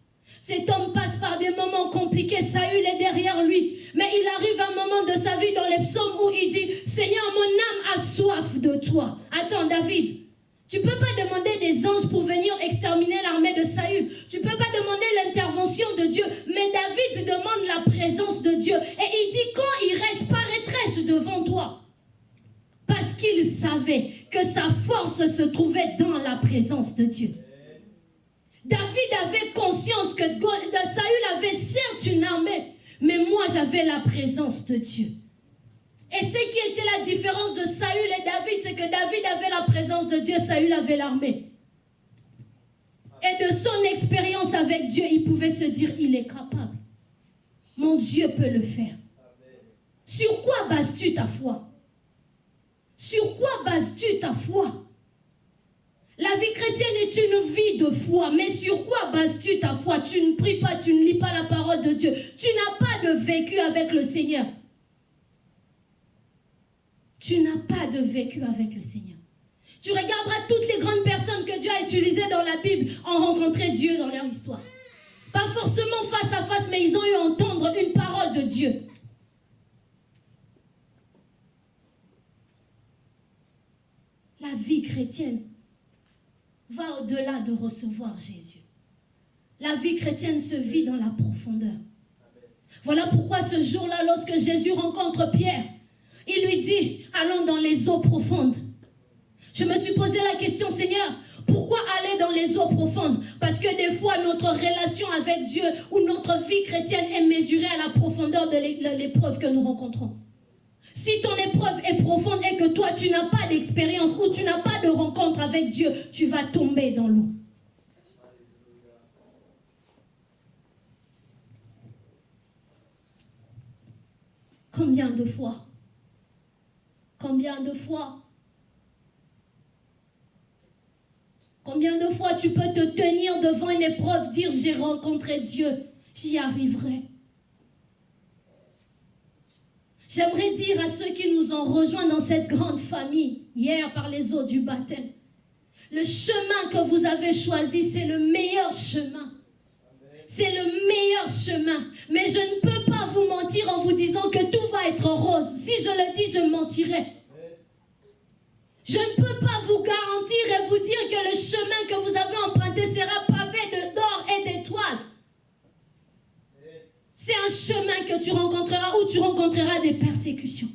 Speaker 2: cet homme passe par des moments compliqués. Saül est derrière lui. Mais il arrive un moment de sa vie dans les psaumes où il dit, Seigneur, mon âme a soif de toi. Attends, David. Tu ne peux pas demander des anges pour venir exterminer l'armée de Saül. Tu ne peux pas demander l'intervention de Dieu. Mais David demande la présence de Dieu. Et il dit, quand irai-je paraîtrai-je devant toi Parce qu'il savait que sa force se trouvait dans la présence de Dieu. David avait conscience que Saül avait certes une armée, mais moi j'avais la présence de Dieu. Et ce qui était la différence de Saül et David, c'est que David avait la présence de Dieu, Saül avait l'armée. Et de son expérience avec Dieu, il pouvait se dire, il est capable. Mon Dieu peut le faire. Sur quoi bases-tu ta foi? Sur quoi bases-tu ta foi? La vie chrétienne est une vie de foi, mais sur quoi bases-tu ta foi? Tu ne pries pas, tu ne lis pas la parole de Dieu. Tu n'as pas de vécu avec le Seigneur. Tu n'as pas de vécu avec le Seigneur. Tu regarderas toutes les grandes personnes que Dieu a utilisées dans la Bible ont rencontré Dieu dans leur histoire. Pas forcément face à face, mais ils ont eu à entendre une parole de Dieu. La vie chrétienne va au-delà de recevoir Jésus. La vie chrétienne se vit dans la profondeur. Voilà pourquoi ce jour-là, lorsque Jésus rencontre Pierre, il lui dit, allons dans les eaux profondes. Je me suis posé la question, Seigneur, pourquoi aller dans les eaux profondes? Parce que des fois, notre relation avec Dieu ou notre vie chrétienne est mesurée à la profondeur de l'épreuve que nous rencontrons. Si ton épreuve est profonde et que toi, tu n'as pas d'expérience ou tu n'as pas de rencontre avec Dieu, tu vas tomber dans l'eau. Combien de fois? Combien de fois? Combien de fois tu peux te tenir devant une épreuve, dire j'ai rencontré Dieu, j'y arriverai? J'aimerais dire à ceux qui nous ont rejoints dans cette grande famille, hier par les eaux du baptême, le chemin que vous avez choisi, c'est le meilleur chemin. C'est le meilleur chemin. Mais je ne peux pas vous mentir en vous disant que tout va être rose. Si je le dis, je mentirai. Je ne peux pas vous garantir et vous dire que le chemin que vous avez emprunté sera pavé de d'or et d'étoiles. C'est un chemin que tu rencontreras où tu rencontreras des persécutions.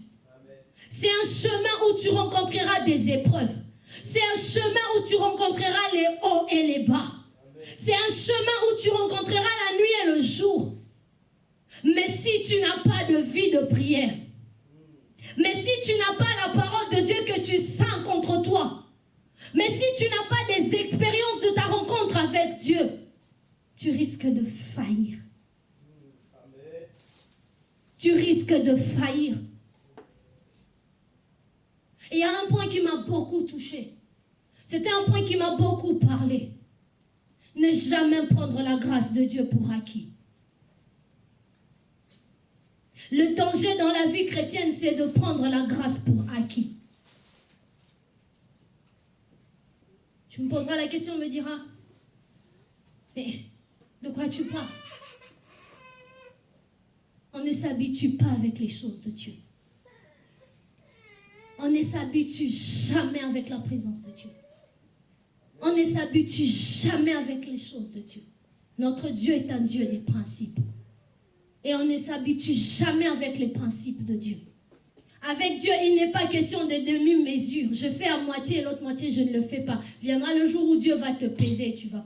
Speaker 2: C'est un chemin où tu rencontreras des épreuves. C'est un chemin où tu rencontreras les hauts et les bas. C'est un chemin où tu rencontreras la nuit et le jour. Mais si tu n'as pas de vie de prière, mais si tu n'as pas la parole de Dieu que tu sens contre toi, mais si tu n'as pas des expériences de ta rencontre avec Dieu, tu risques de faillir. Tu risques de faillir. Et il y a un point qui m'a beaucoup touché. C'était un point qui m'a beaucoup parlé. Ne jamais prendre la grâce de Dieu pour acquis. Le danger dans la vie chrétienne, c'est de prendre la grâce pour acquis. Tu me poseras la question, me diras, mais de quoi tu parles? On ne s'habitue pas avec les choses de Dieu. On ne s'habitue jamais avec la présence de Dieu. On ne s'habitue jamais avec les choses de Dieu. Notre Dieu est un Dieu des principes. Et on ne s'habitue jamais avec les principes de Dieu. Avec Dieu, il n'est pas question de demi-mesure. Je fais à moitié et l'autre moitié, je ne le fais pas. Viendra le jour où Dieu va te peser et tu vas.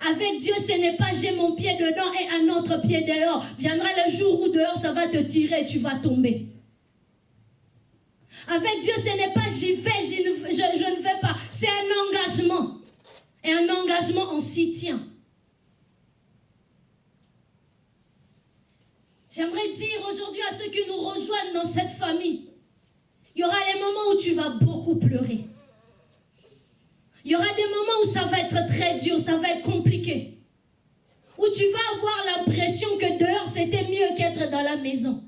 Speaker 2: Avec Dieu, ce n'est pas j'ai mon pied dedans et un autre pied dehors. Viendra le jour où dehors, ça va te tirer tu vas tomber. Avec Dieu, ce n'est pas j'y vais, je, je ne fais pas. C'est un engagement. Et un engagement, on s'y tient. J'aimerais dire aujourd'hui à ceux qui nous rejoignent dans cette famille, il y aura des moments où tu vas beaucoup pleurer. Il y aura des moments où ça va être très dur, ça va être compliqué. Où tu vas avoir l'impression que dehors c'était mieux qu'être dans la maison.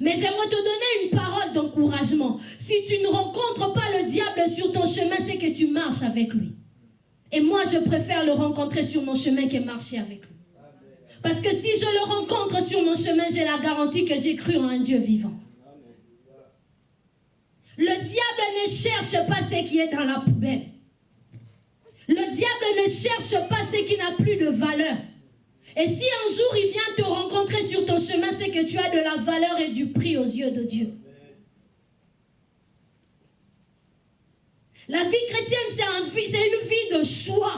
Speaker 2: Mais j'aimerais te donner une parole d'encouragement. Si tu ne rencontres pas le diable sur ton chemin, c'est que tu marches avec lui. Et moi, je préfère le rencontrer sur mon chemin que marcher avec lui. Parce que si je le rencontre sur mon chemin, j'ai la garantie que j'ai cru en un Dieu vivant. Le diable ne cherche pas ce qui est dans la poubelle. Le diable ne cherche pas ce qui n'a plus de valeur. Et si un jour il vient te rencontrer sur ton chemin, c'est que tu as de la valeur et du prix aux yeux de Dieu. La vie chrétienne, c'est une vie de choix.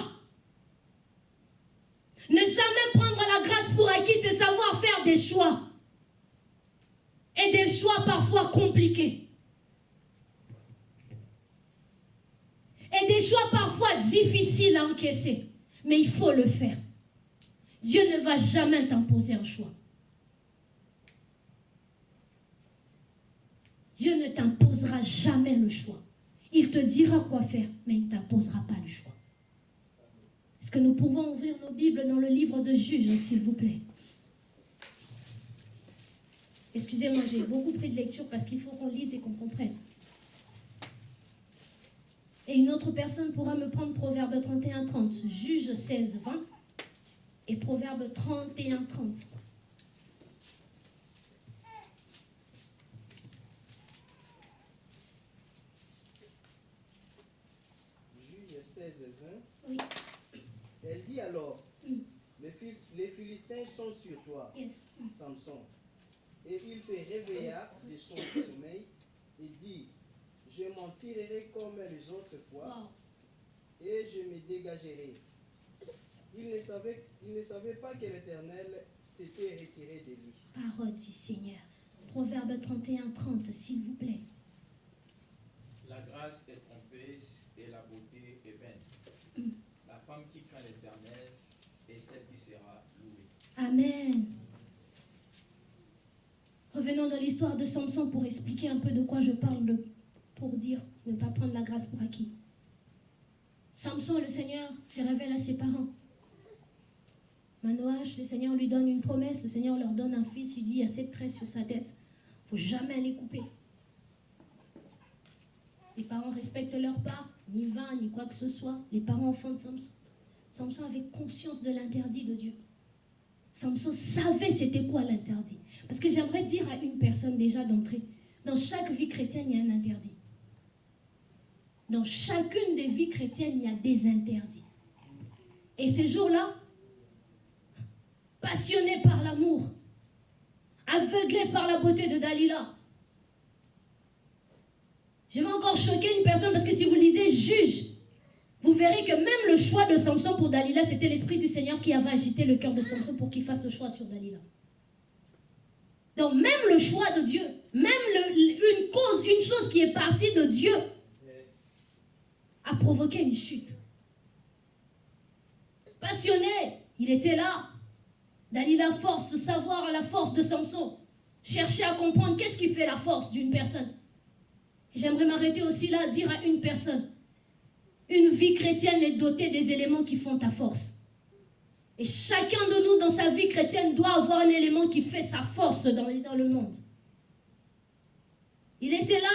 Speaker 2: Ne jamais prendre la grâce pour acquis, c'est savoir faire des choix. Et des choix parfois compliqués. Et des choix parfois difficiles à encaisser. Mais il faut le faire. Dieu ne va jamais t'imposer un choix. Dieu ne t'imposera jamais le choix. Il te dira quoi faire, mais il ne t'imposera pas le choix. Est-ce que nous pouvons ouvrir nos Bibles dans le livre de Juges, s'il vous plaît? Excusez-moi, j'ai beaucoup pris de lecture parce qu'il faut qu'on lise et qu'on comprenne. Et une autre personne pourra me prendre Proverbe 31-30, Juge 16-20 et Proverbe 31-30.
Speaker 5: Juge 16, 20.
Speaker 2: Oui.
Speaker 5: Elle dit alors,
Speaker 2: Mm.
Speaker 5: les, Phil- les Philistins sont sur toi,
Speaker 2: Yes. Mm.
Speaker 5: Samson. Et il se réveilla de son sommeil et dit, je m'en tirerai comme les autres fois, et je me dégagerai. Il ne savait, il ne savait pas que l'Éternel s'était retiré de lui.
Speaker 2: Parole du Seigneur. Proverbe 31, 30, s'il vous plaît.
Speaker 3: La grâce est trompeuse et la beauté est vaine. La femme qui craint l'éternel est celle qui sera louée.
Speaker 2: Amen. Revenons dans l'histoire de Samson pour expliquer un peu de quoi je parle, de- pour dire ne pas prendre la grâce pour acquis. Samson, le Seigneur, se révèle à ses parents. Manoach, le Seigneur lui donne une promesse, le Seigneur leur donne un fils, il dit il y a sept traits sur sa tête, il faut jamais les couper. Les parents respectent leur part, ni vin, ni quoi que ce soit. Les parents enfants de Samson. Samson avait conscience de l'interdit de Dieu. Samson savait c'était quoi l'interdit. Parce que j'aimerais dire à une personne déjà d'entrée, dans chaque vie chrétienne, il y a un interdit. Dans chacune des vies chrétiennes, il y a des interdits. Et ces jours-là, passionnés par l'amour, aveuglés par la beauté de Dalila, je vais encore choquer une personne parce que si vous lisez Juge, vous verrez que même le choix de Samson pour Dalila, c'était l'Esprit du Seigneur qui avait agité le cœur de Samson pour qu'il fasse le choix sur Dalila. Donc même le choix de Dieu, même une cause, une chose qui est partie de Dieu, a provoqué une chute. Passionné, il était là. Dalila force, savoir la force de Samson. Chercher à comprendre qu'est-ce qui fait la force d'une personne. J'aimerais m'arrêter aussi là, dire à une personne, une vie chrétienne est dotée des éléments qui font ta force. Et chacun de nous dans sa vie chrétienne doit avoir un élément qui fait sa force dans le monde. Il était là,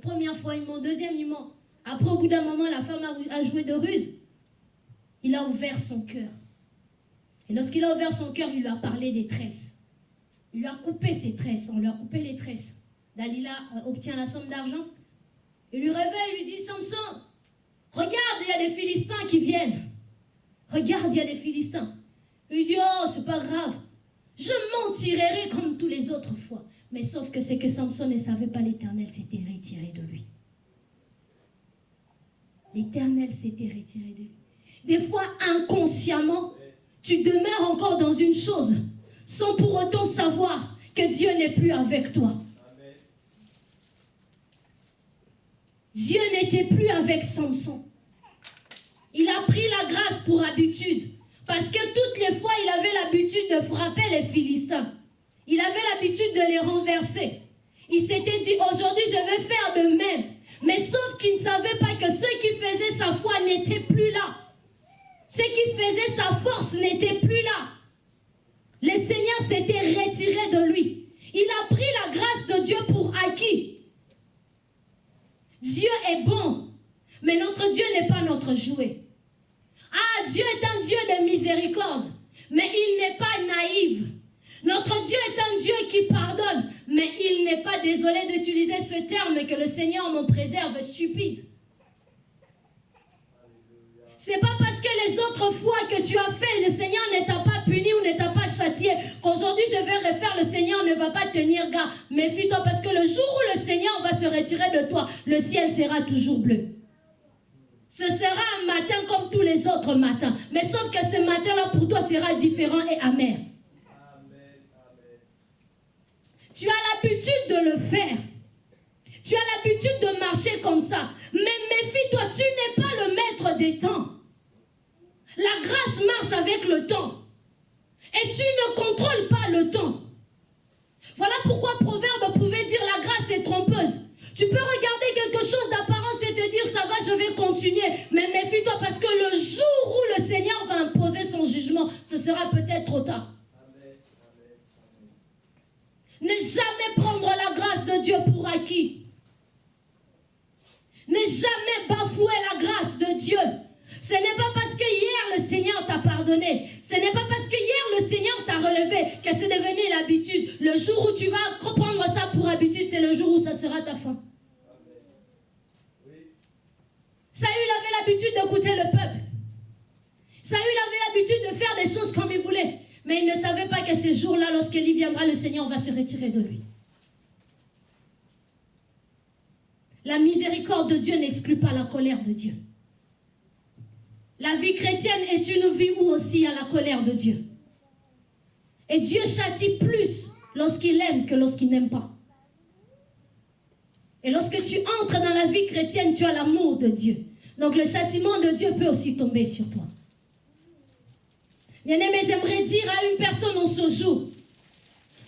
Speaker 2: Première fois, il ment. Deuxième, il ment. Après, au bout d'un moment, la femme a, a joué de ruse. Il a ouvert son cœur. Et lorsqu'il a ouvert son cœur, il lui a parlé des tresses. Il lui a coupé ses tresses. On lui a coupé les tresses. Dalila euh, obtient la somme d'argent. Il lui réveille, il lui dit Samson, regarde, il y a des Philistins qui viennent. Regarde, il y a des Philistins. Il dit Oh, c'est pas grave. Je m'en tirerai comme tous les autres fois. Mais sauf que c'est que Samson ne savait pas l'éternel s'était retiré de lui. L'éternel s'était retiré de lui. Des fois, inconsciemment, tu demeures encore dans une chose sans pour autant savoir que Dieu n'est plus avec toi. Dieu n'était plus avec Samson. Il a pris la grâce pour habitude. Parce que toutes les fois, il avait l'habitude de frapper les Philistins. Il avait l'habitude de les renverser. Il s'était dit, aujourd'hui, je vais faire de même. Mais sauf qu'il ne savait pas que ce qui faisait sa foi n'était plus là. Ce qui faisait sa force n'était plus là. Le Seigneur s'était retiré de lui. Il a pris la grâce de Dieu pour acquis. Dieu est bon, mais notre Dieu n'est pas notre jouet. Ah, Dieu est un Dieu de miséricorde, mais il n'est pas naïf. Notre Dieu est un Dieu qui pardonne, mais il n'est pas désolé d'utiliser ce terme que le Seigneur m'en préserve stupide. C'est pas parce que les autres fois que tu as fait, le Seigneur ne t'a pas puni ou ne t'a pas châtié, qu'aujourd'hui je vais refaire, le Seigneur ne va pas tenir garde. Méfie-toi parce que le jour où le Seigneur va se retirer de toi, le ciel sera toujours bleu. Ce sera un matin comme tous les autres matins. Mais sauf que ce matin-là pour toi sera différent et amer. Tu as l'habitude de le faire. Tu as l'habitude de marcher comme ça. Mais méfie-toi, tu n'es pas le maître des temps. La grâce marche avec le temps. Et tu ne contrôles pas le temps. Voilà pourquoi Proverbe pouvait dire la grâce est trompeuse. Tu peux regarder quelque chose d'apparence et te dire ça va, je vais continuer. Mais méfie-toi parce que le jour où le Seigneur va imposer son jugement, ce sera peut-être trop tard. Ne jamais prendre la grâce de Dieu pour acquis. Ne jamais bafouer la grâce de Dieu. Ce n'est pas parce que hier le Seigneur t'a pardonné, ce n'est pas parce que hier le Seigneur t'a relevé que c'est devenu l'habitude. Le jour où tu vas prendre ça pour habitude, c'est le jour où ça sera ta fin. Saül avait l'habitude d'écouter le peuple. Saül avait l'habitude de faire des choses comme il voulait. Mais il ne savait pas que ce jour-là, lorsqu'Élie viendra, le Seigneur va se retirer de lui. La miséricorde de Dieu n'exclut pas la colère de Dieu. La vie chrétienne est une vie où aussi il y a la colère de Dieu. Et Dieu châtie plus lorsqu'il aime que lorsqu'il n'aime pas. Et lorsque tu entres dans la vie chrétienne, tu as l'amour de Dieu. Donc le châtiment de Dieu peut aussi tomber sur toi. Bien-aimé, j'aimerais dire à une personne en ce jour,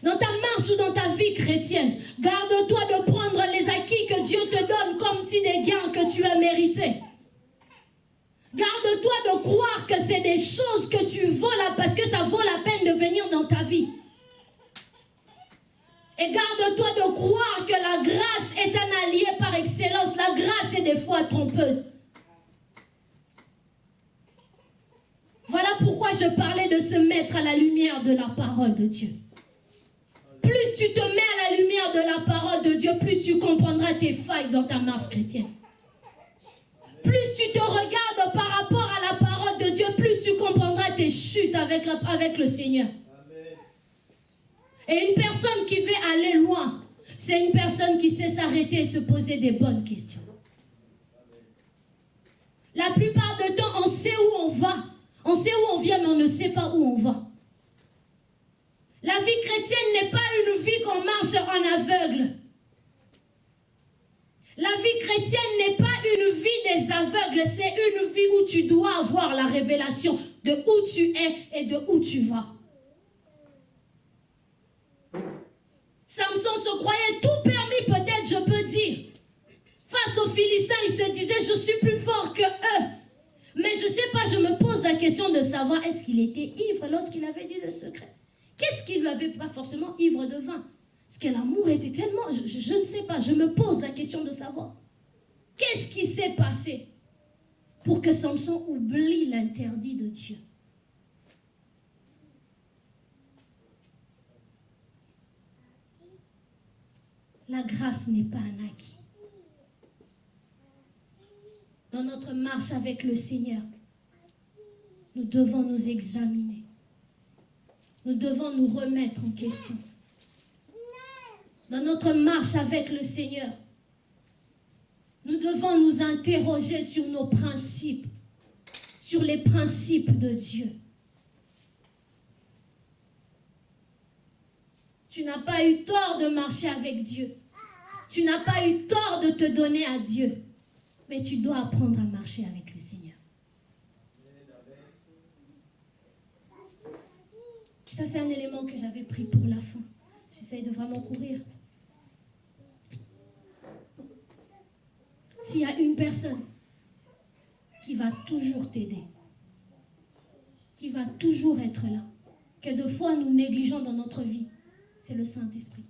Speaker 2: dans ta marche ou dans ta vie chrétienne, garde-toi de prendre les acquis que Dieu te donne comme si des gains que tu as mérités. Garde-toi de croire que c'est des choses que tu vaux parce que ça vaut la peine de venir dans ta vie. Et garde-toi de croire que la grâce est un allié par excellence. La grâce est des fois trompeuse. Voilà pourquoi je parlais de se mettre à la lumière de la parole de Dieu. Plus tu te mets à la lumière de la parole de Dieu, plus tu comprendras tes failles dans ta marche chrétienne. Plus tu te regardes par rapport à la parole de Dieu, plus tu comprendras tes chutes avec, le Seigneur. Et une personne qui veut aller loin, c'est une personne qui sait s'arrêter et se poser des bonnes questions. La plupart du temps, on sait où on va. On sait où on vient, mais on ne sait pas où on va. La vie chrétienne n'est pas une vie qu'on marche en aveugle. La vie chrétienne n'est pas une vie des aveugles, c'est une vie où tu dois avoir la révélation de où tu es et de où tu vas. Samson se croyait tout permis, peut-être je peux dire. Face aux Philistins, il se disait, je suis plus fort que eux. Mais je ne sais pas, je me pose la question de savoir, est-ce qu'il était ivre lorsqu'il avait dit le secret? Qu'est-ce qui lui avait pas forcément ivre de vin? Parce que l'amour était tellement... Je, ne sais pas, je me pose la question de savoir. Qu'est-ce qui s'est passé pour que Samson oublie l'interdit de Dieu? La grâce n'est pas un acquis. Dans notre marche avec le Seigneur, nous devons nous examiner. Nous devons nous remettre en question. Dans notre marche avec le Seigneur, nous devons nous interroger sur nos principes, sur les principes de Dieu. Tu n'as pas eu tort de marcher avec Dieu. Tu n'as pas eu tort de te donner à Dieu. Mais tu dois apprendre à marcher avec le Seigneur. Ça, c'est un élément que j'avais pris pour la fin. J'essaye de vraiment courir. S'il y a une personne qui va toujours t'aider, qui va toujours être là, que de fois nous négligeons dans notre vie, c'est le Saint-Esprit.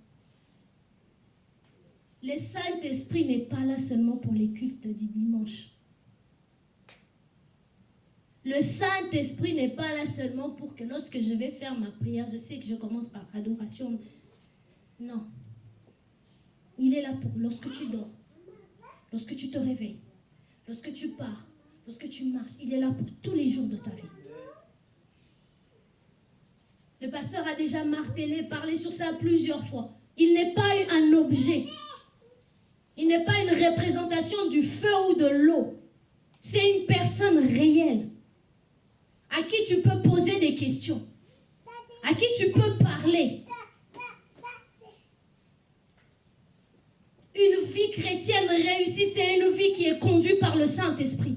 Speaker 2: Le Saint-Esprit n'est pas là seulement pour les cultes du dimanche. Le Saint-Esprit n'est pas là seulement pour que lorsque je vais faire ma prière, je sais que je commence par adoration. Non. Il est là pour lorsque tu dors, lorsque tu te réveilles, lorsque tu pars, lorsque tu marches. Il est là pour tous les jours de ta vie. Le pasteur a déjà martelé, parlé sur ça plusieurs fois. Il n'est pas un objet. Il n'est pas une représentation du feu ou de l'eau. C'est une personne réelle à qui tu peux poser des questions, à qui tu peux parler. Une vie chrétienne réussie, c'est une vie qui est conduite par le Saint-Esprit.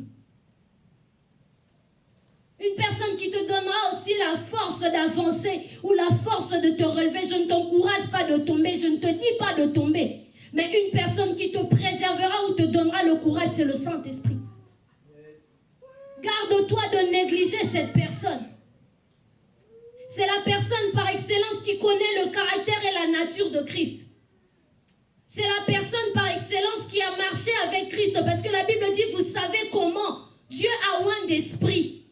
Speaker 2: Une personne qui te donnera aussi la force d'avancer ou la force de te relever. Je ne t'encourage pas de tomber, je ne te dis pas de tomber. Mais une personne qui te préservera ou te donnera le courage, c'est le Saint-Esprit. Garde-toi de négliger cette personne. C'est la personne par excellence qui connaît le caractère et la nature de Christ. C'est la personne par excellence qui a marché avec Christ. Parce que la Bible dit, vous savez comment Dieu a oint d'esprit.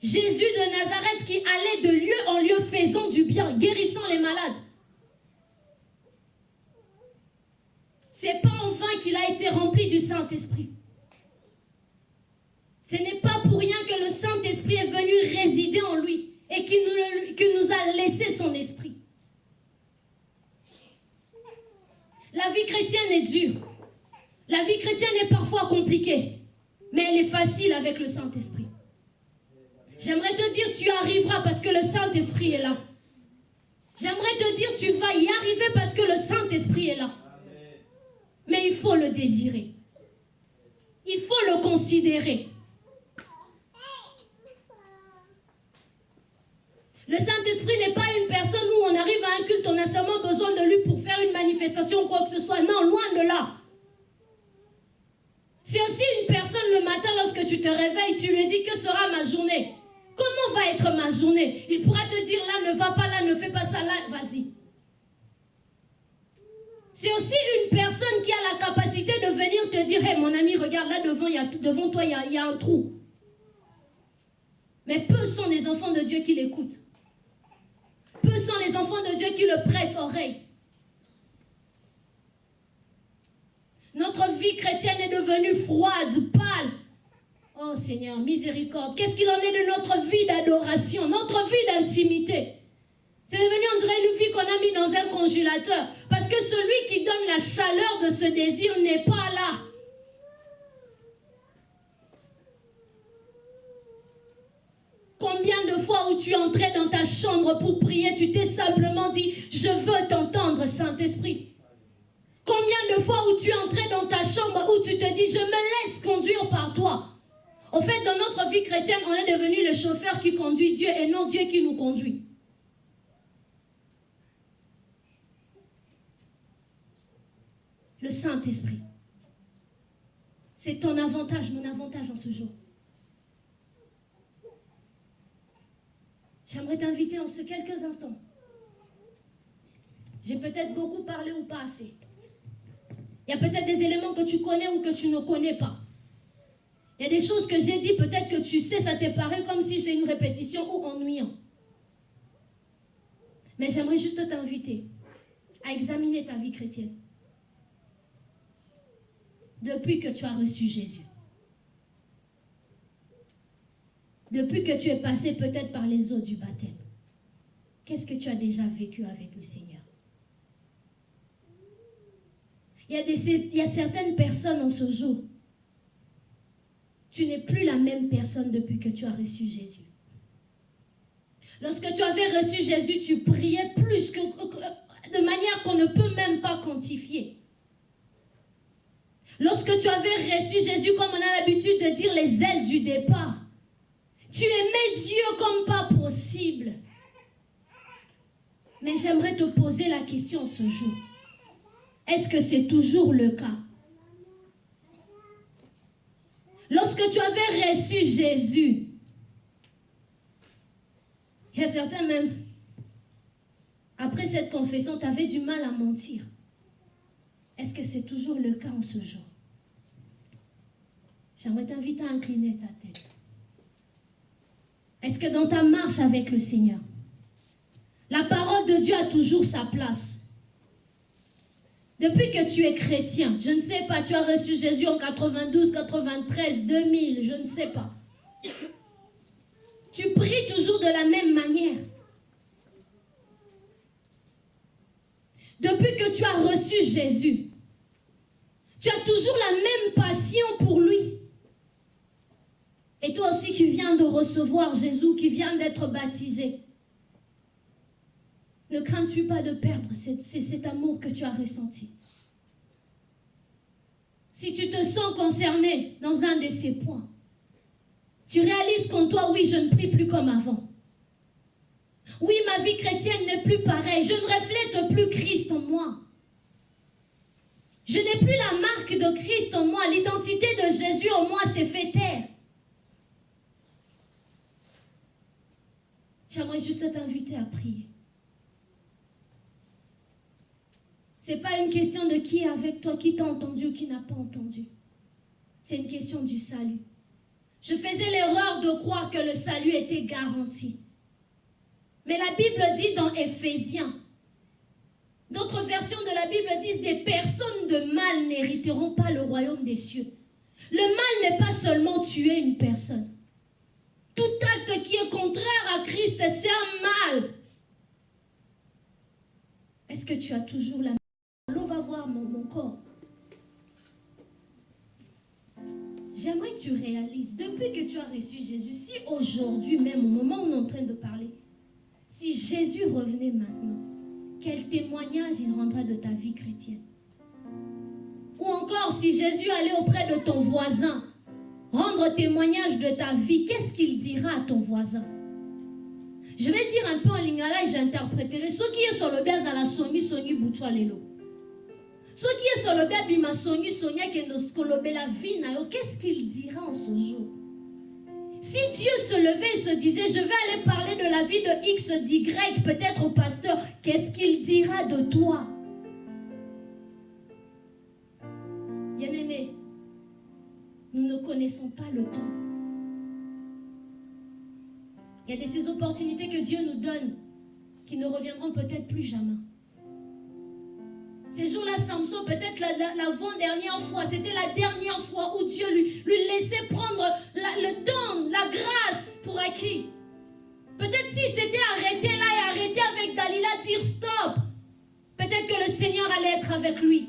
Speaker 2: Jésus de Nazareth qui allait de lieu en lieu faisant du bien, guérissant les malades. C'est pas en vain qu'il a été rempli du Saint-Esprit. Ce n'est pas pour rien que le Saint-Esprit est venu résider en lui et qu'il nous, nous a laissé son esprit. La vie chrétienne est dure. La vie chrétienne est parfois compliquée, mais elle est facile avec le Saint-Esprit. J'aimerais te dire, tu arriveras parce que le Saint-Esprit est là. J'aimerais te dire, tu vas y arriver parce que le Saint-Esprit est là. Mais il faut le désirer. Il faut le considérer. Le Saint-Esprit n'est pas une personne où on arrive à un culte, on a seulement besoin de lui pour faire une manifestation ou quoi que ce soit. Non, loin de là. C'est aussi une personne le matin lorsque tu te réveilles, tu lui dis que sera ma journée? Comment va être ma journée? Il pourra te dire là, ne va pas là, ne fais pas ça là, vas-y. C'est aussi une personne qui a la capacité de venir te dire, hé mon ami, regarde là devant, toi, il y a, y a un trou. Mais peu sont les enfants de Dieu qui l'écoutent. Peu sont les enfants de Dieu qui le prêtent oreille. Notre vie chrétienne est devenue froide, pâle. Oh Seigneur, miséricorde. Qu'est-ce qu'il en est de notre vie d'adoration, notre vie d'intimité? C'est devenu, on dirait, une qu'on a mis dans un congélateur. Parce que celui qui donne la chaleur de ce désir n'est pas là. Combien de fois où tu entrais dans ta chambre pour prier, tu t'es simplement dit, je veux t'entendre, Saint-Esprit. Combien de fois où tu entrais dans ta chambre où tu te dis, je me laisse conduire par toi. En fait, dans notre vie chrétienne, on est devenu le chauffeur qui conduit Dieu et non Dieu qui nous conduit. Le Saint-Esprit. C'est ton avantage, mon avantage en ce jour. J'aimerais t'inviter en ce quelques instants. J'ai peut-être beaucoup parlé ou pas assez. Il y a peut-être des éléments que tu connais ou que tu ne connais pas. Il y a des choses que j'ai dit, peut-être que tu sais, ça t'est paru comme si c'est une répétition ou ennuyant. Mais j'aimerais juste t'inviter à examiner ta vie chrétienne. Depuis que tu as reçu Jésus. Depuis que tu es passé peut-être par les eaux du baptême. Qu'est-ce que tu as déjà vécu avec le Seigneur? Il y, a des, il y a certaines personnes en ce jour. Tu n'es plus la même personne depuis que tu as reçu Jésus. Lorsque tu avais reçu Jésus, tu priais plus que, de manière qu'on ne peut même pas quantifier. Lorsque tu avais reçu Jésus, comme on a l'habitude de dire les ailes du départ, tu aimais Dieu comme pas possible. Mais j'aimerais te poser la question ce jour. Est-ce que c'est toujours le cas? Lorsque tu avais reçu Jésus, il y a certains même, après cette confession, tu avais du mal à mentir. Est-ce que c'est toujours le cas en ce jour? J'aimerais t'inviter à incliner ta tête. Est-ce que dans ta marche avec le Seigneur, la parole de Dieu a toujours sa place? Depuis que tu es chrétien, je ne sais pas, tu as reçu Jésus en 92, 93, 2000, je ne sais pas. Tu pries toujours de la même manière. Depuis que tu as reçu Jésus, tu as toujours la même passion pour lui. Et toi aussi qui viens de recevoir Jésus, qui vient d'être baptisé, ne crains-tu pas de perdre cet, amour que tu as ressenti? Si tu te sens concerné dans un de ces points, tu réalises qu'en toi, oui, je ne prie plus comme avant. Oui, ma vie chrétienne n'est plus pareille. Je ne reflète plus Christ en moi. Je n'ai plus la marque de Christ en moi. L'identité de Jésus en moi s'est fait taire. J'aimerais juste t'inviter à prier. Ce n'est pas une question de qui est avec toi, qui t'a entendu ou qui n'a pas entendu. C'est une question du salut. Je faisais l'erreur de croire que le salut était garanti. Mais la Bible dit dans Éphésiens, d'autres versions de la Bible disent des personnes de mal n'hériteront pas le royaume des cieux. Le mal n'est pas seulement tuer une personne. Tout acte qui est contraire à Christ, c'est un mal. Est-ce que tu as toujours la L'eau va voir mon, corps. j'aimerais que tu réalises, depuis que tu as reçu Jésus, si aujourd'hui même, au moment où on est en train de parler, si Jésus revenait maintenant, quel témoignage il rendrait de ta vie chrétienne? Ou encore, si Jésus allait auprès de ton voisin, rendre témoignage de ta vie, qu'est-ce qu'il dira à ton voisin? Je vais dire un peu en lingala et j'interpréterai. Ce qui est sur le bien la songi songi boutwa lelo. Ce qui est sur le bien bima songi sonia ke la vie qu'est-ce qu'il dira en ce jour? Si Dieu se levait et se disait, je vais aller parler de la vie de X, d'Y, peut-être au pasteur, qu'est-ce qu'il dira de toi? Bien-aimé, nous ne connaissons pas le temps. Il y a de ces opportunités que Dieu nous donne qui ne reviendront peut-être plus jamais. Ces jours-là, Samson, peut-être l'avant-dernière fois, c'était la dernière fois où Dieu lui, lui laissait prendre le temps, la grâce pour acquis. Peut-être s'il s'était arrêté là et arrêté avec Dalila, dire stop, peut-être que le Seigneur allait être avec lui.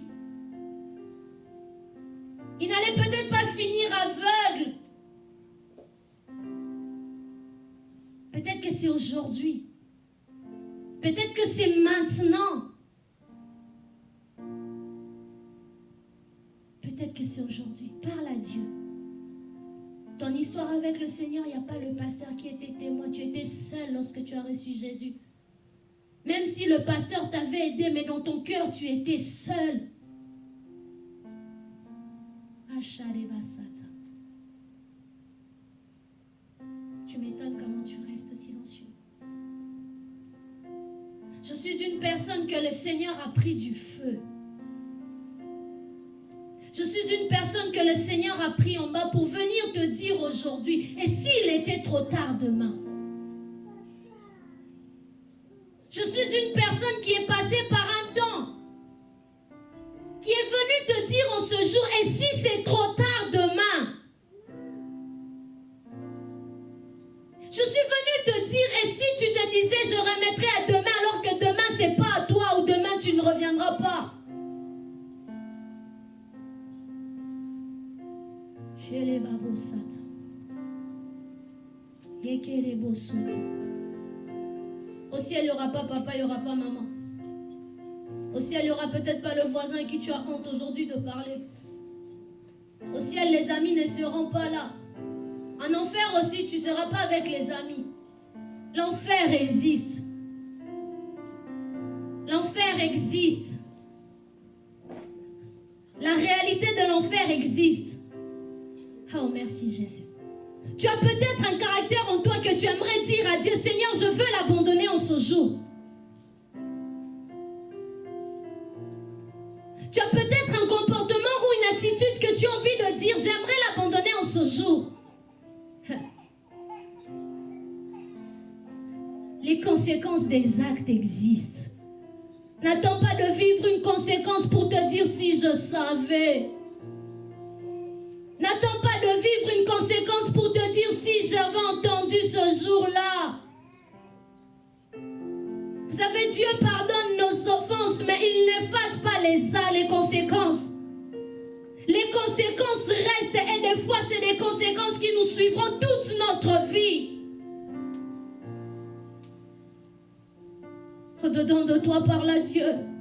Speaker 2: Il n'allait peut-être pas finir aveugle. Peut-être que c'est aujourd'hui. Peut-être que c'est maintenant. Peut-être que c'est aujourd'hui. Parle à Dieu. Ton histoire avec le Seigneur, il n'y a pas le pasteur qui était témoin. Tu étais seul lorsque tu as reçu Jésus. Même si le pasteur t'avait aidé, mais dans ton cœur, tu étais seul. Tu m'étonnes comment tu restes silencieux. Je suis une personne que le Seigneur a pris du feu. Je suis une personne que le Seigneur a pris en bas pour venir te dire aujourd'hui, et s'il était trop tard demain? Je suis une personne qui est passée par un temps, qui est venue te dire en ce jour, et si c'est trop tard demain? Je suis venue te dire, et si tu te disais, je remettrai à demain, Au ciel, il n'y aura pas papa, il n'y aura pas maman. Au ciel, il n'y aura peut-être pas le voisin à qui tu as honte aujourd'hui de parler. Au ciel, les amis ne seront pas là. En enfer aussi, tu ne seras pas avec les amis. L'enfer existe. L'enfer existe. La réalité de l'enfer existe. Oh, merci Jésus. Tu as peut-être un caractère en toi que tu aimerais dire à Dieu, Seigneur, je veux l'abandonner en ce jour. Tu as peut-être un comportement ou une attitude que tu as envie de dire, j'aimerais l'abandonner en ce jour. *laughs* Les conséquences des actes existent. N'attends pas de vivre une conséquence pour te dire si je savais. N'attends pas de vivre une conséquence pour te dire si j'avais entendu ce jour-là. Vous savez, Dieu pardonne nos offenses, mais il n'efface pas les, les conséquences. Les conséquences restent et des fois, c'est des conséquences qui nous suivront toute notre vie. Au-dedans de toi parle à Dieu.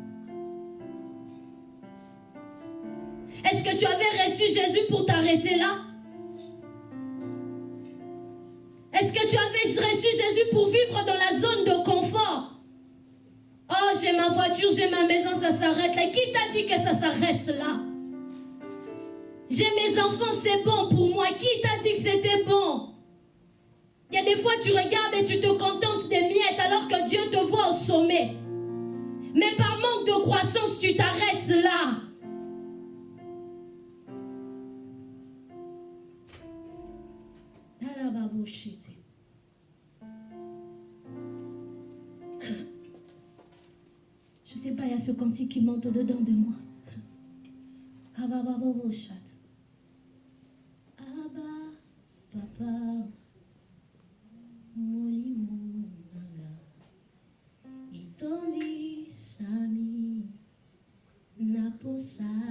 Speaker 2: Est-ce que tu avais reçu Jésus pour t'arrêter là? Est-ce que tu avais reçu Jésus pour vivre dans la zone de confort? Oh, j'ai ma voiture, j'ai ma maison, ça s'arrête là. Qui t'a dit que ça s'arrête là? J'ai mes enfants, c'est bon pour moi. Qui t'a dit que c'était bon? Il y a des fois, tu regardes et tu te contentes des miettes alors que Dieu te voit au sommet. Mais par manque de croissance, tu t'arrêtes là. Je sais pas, il y a ce cantique qui monte au-dedans de moi. Abba, papa, molimo nanga, itondi sami, naposa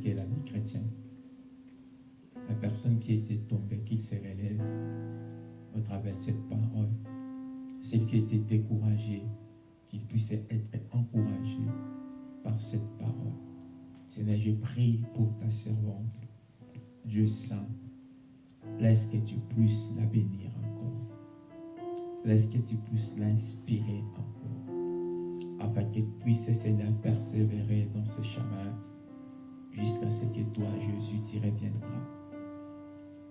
Speaker 6: qu'est la vie chrétienne. La personne qui était tombée, qu'il se relève au travers de cette parole. Celle qui était découragée, qu'il puisse être encouragé par cette parole. Seigneur, je prie pour ta servante. Dieu saint, laisse que tu puisses la bénir encore. Laisse que tu puisses l'inspirer encore. Afin qu'elle puisse, Seigneur, persévérer dans ce chemin jusqu'à ce que toi, Jésus, tu reviendras.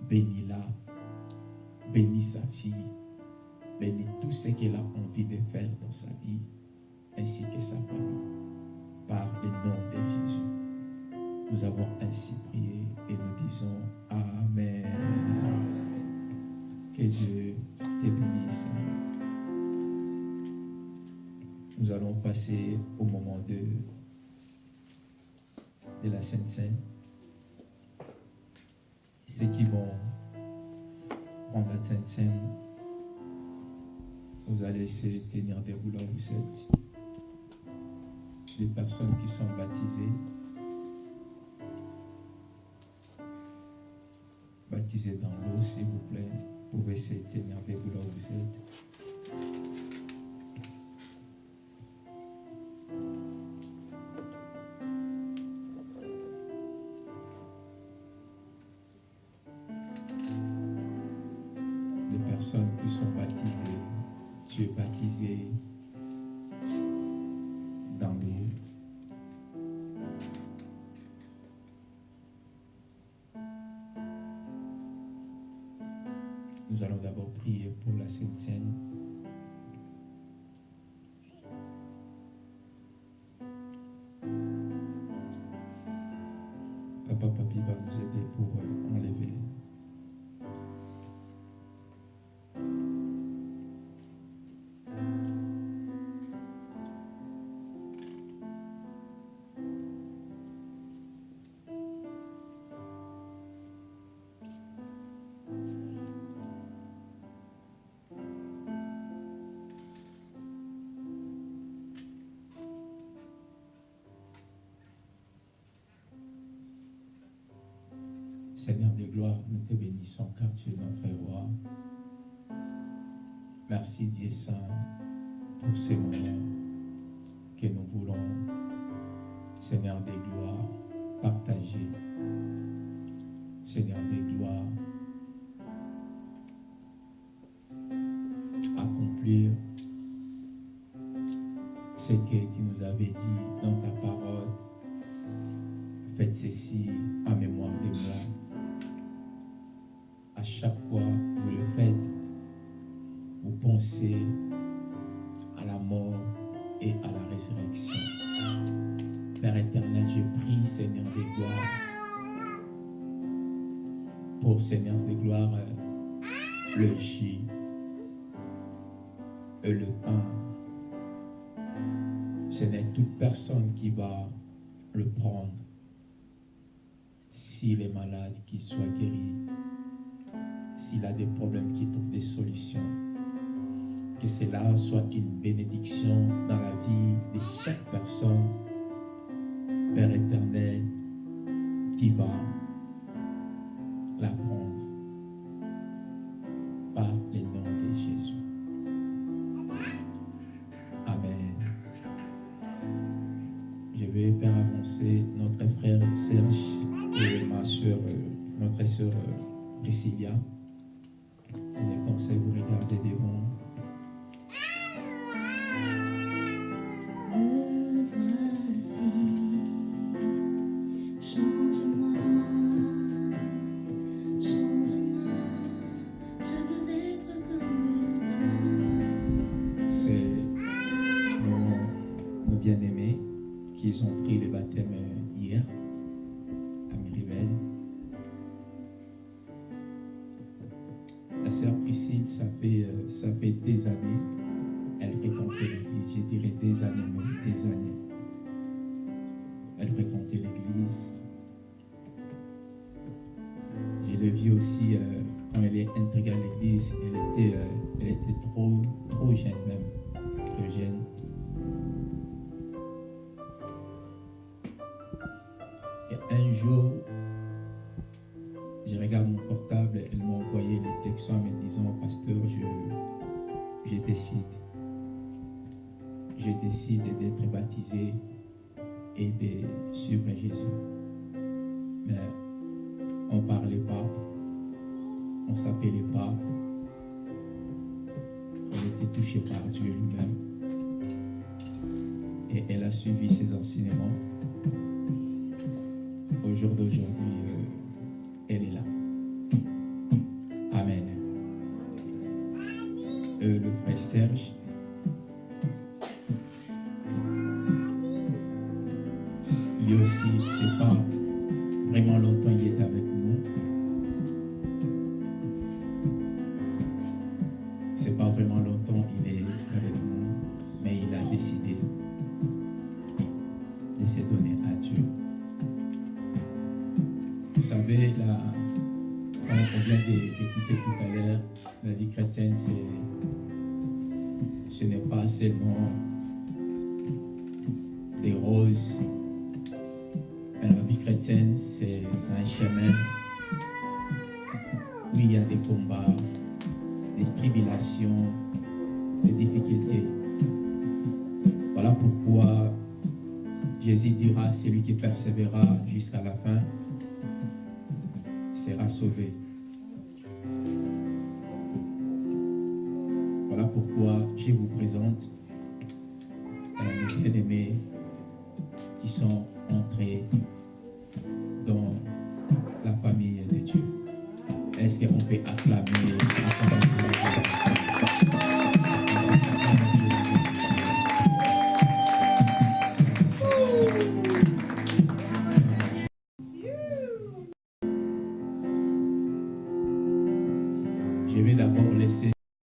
Speaker 6: Bénis-la. Bénis sa fille. Bénis tout ce qu'elle a envie de faire dans sa vie, ainsi que sa famille. Par le nom de Jésus. Nous avons ainsi prié et nous disons Amen. Que Dieu te bénisse. Nous allons passer au moment de, de la Sainte Seine. Ceux qui vont prendre la Sainte Seine, vous allez se tenir debout là où vous êtes. Les personnes qui sont baptisées, baptisées dans l'eau, s'il vous plaît, vous pouvez se tenir debout là où vous êtes. Seigneur de gloire, nous te bénissons car tu es notre roi. Merci Dieu Saint pour ces moments que nous voulons, Seigneur des gloires, partager. Seigneur des gloires, accomplir ce que tu nous avais dit dans ta parole. Faites ceci en mémoire de moi. Chaque fois que vous le faites, vous pensez à la mort et à la résurrection. Père éternel, je prie, Seigneur des gloires, pour Seigneur des gloires, le jus et le pain. Ce n'est toute personne qui va le prendre. S'il est malade, qu'il soit guéri. S'il a des problèmes, qu'il trouve des solutions. Que cela soit une bénédiction dans la vie de chaque personne, Père éternel, qui va la aussi euh, quand elle est intégrée à l'église, elle était, euh, trop, trop jeune même, trop jeune.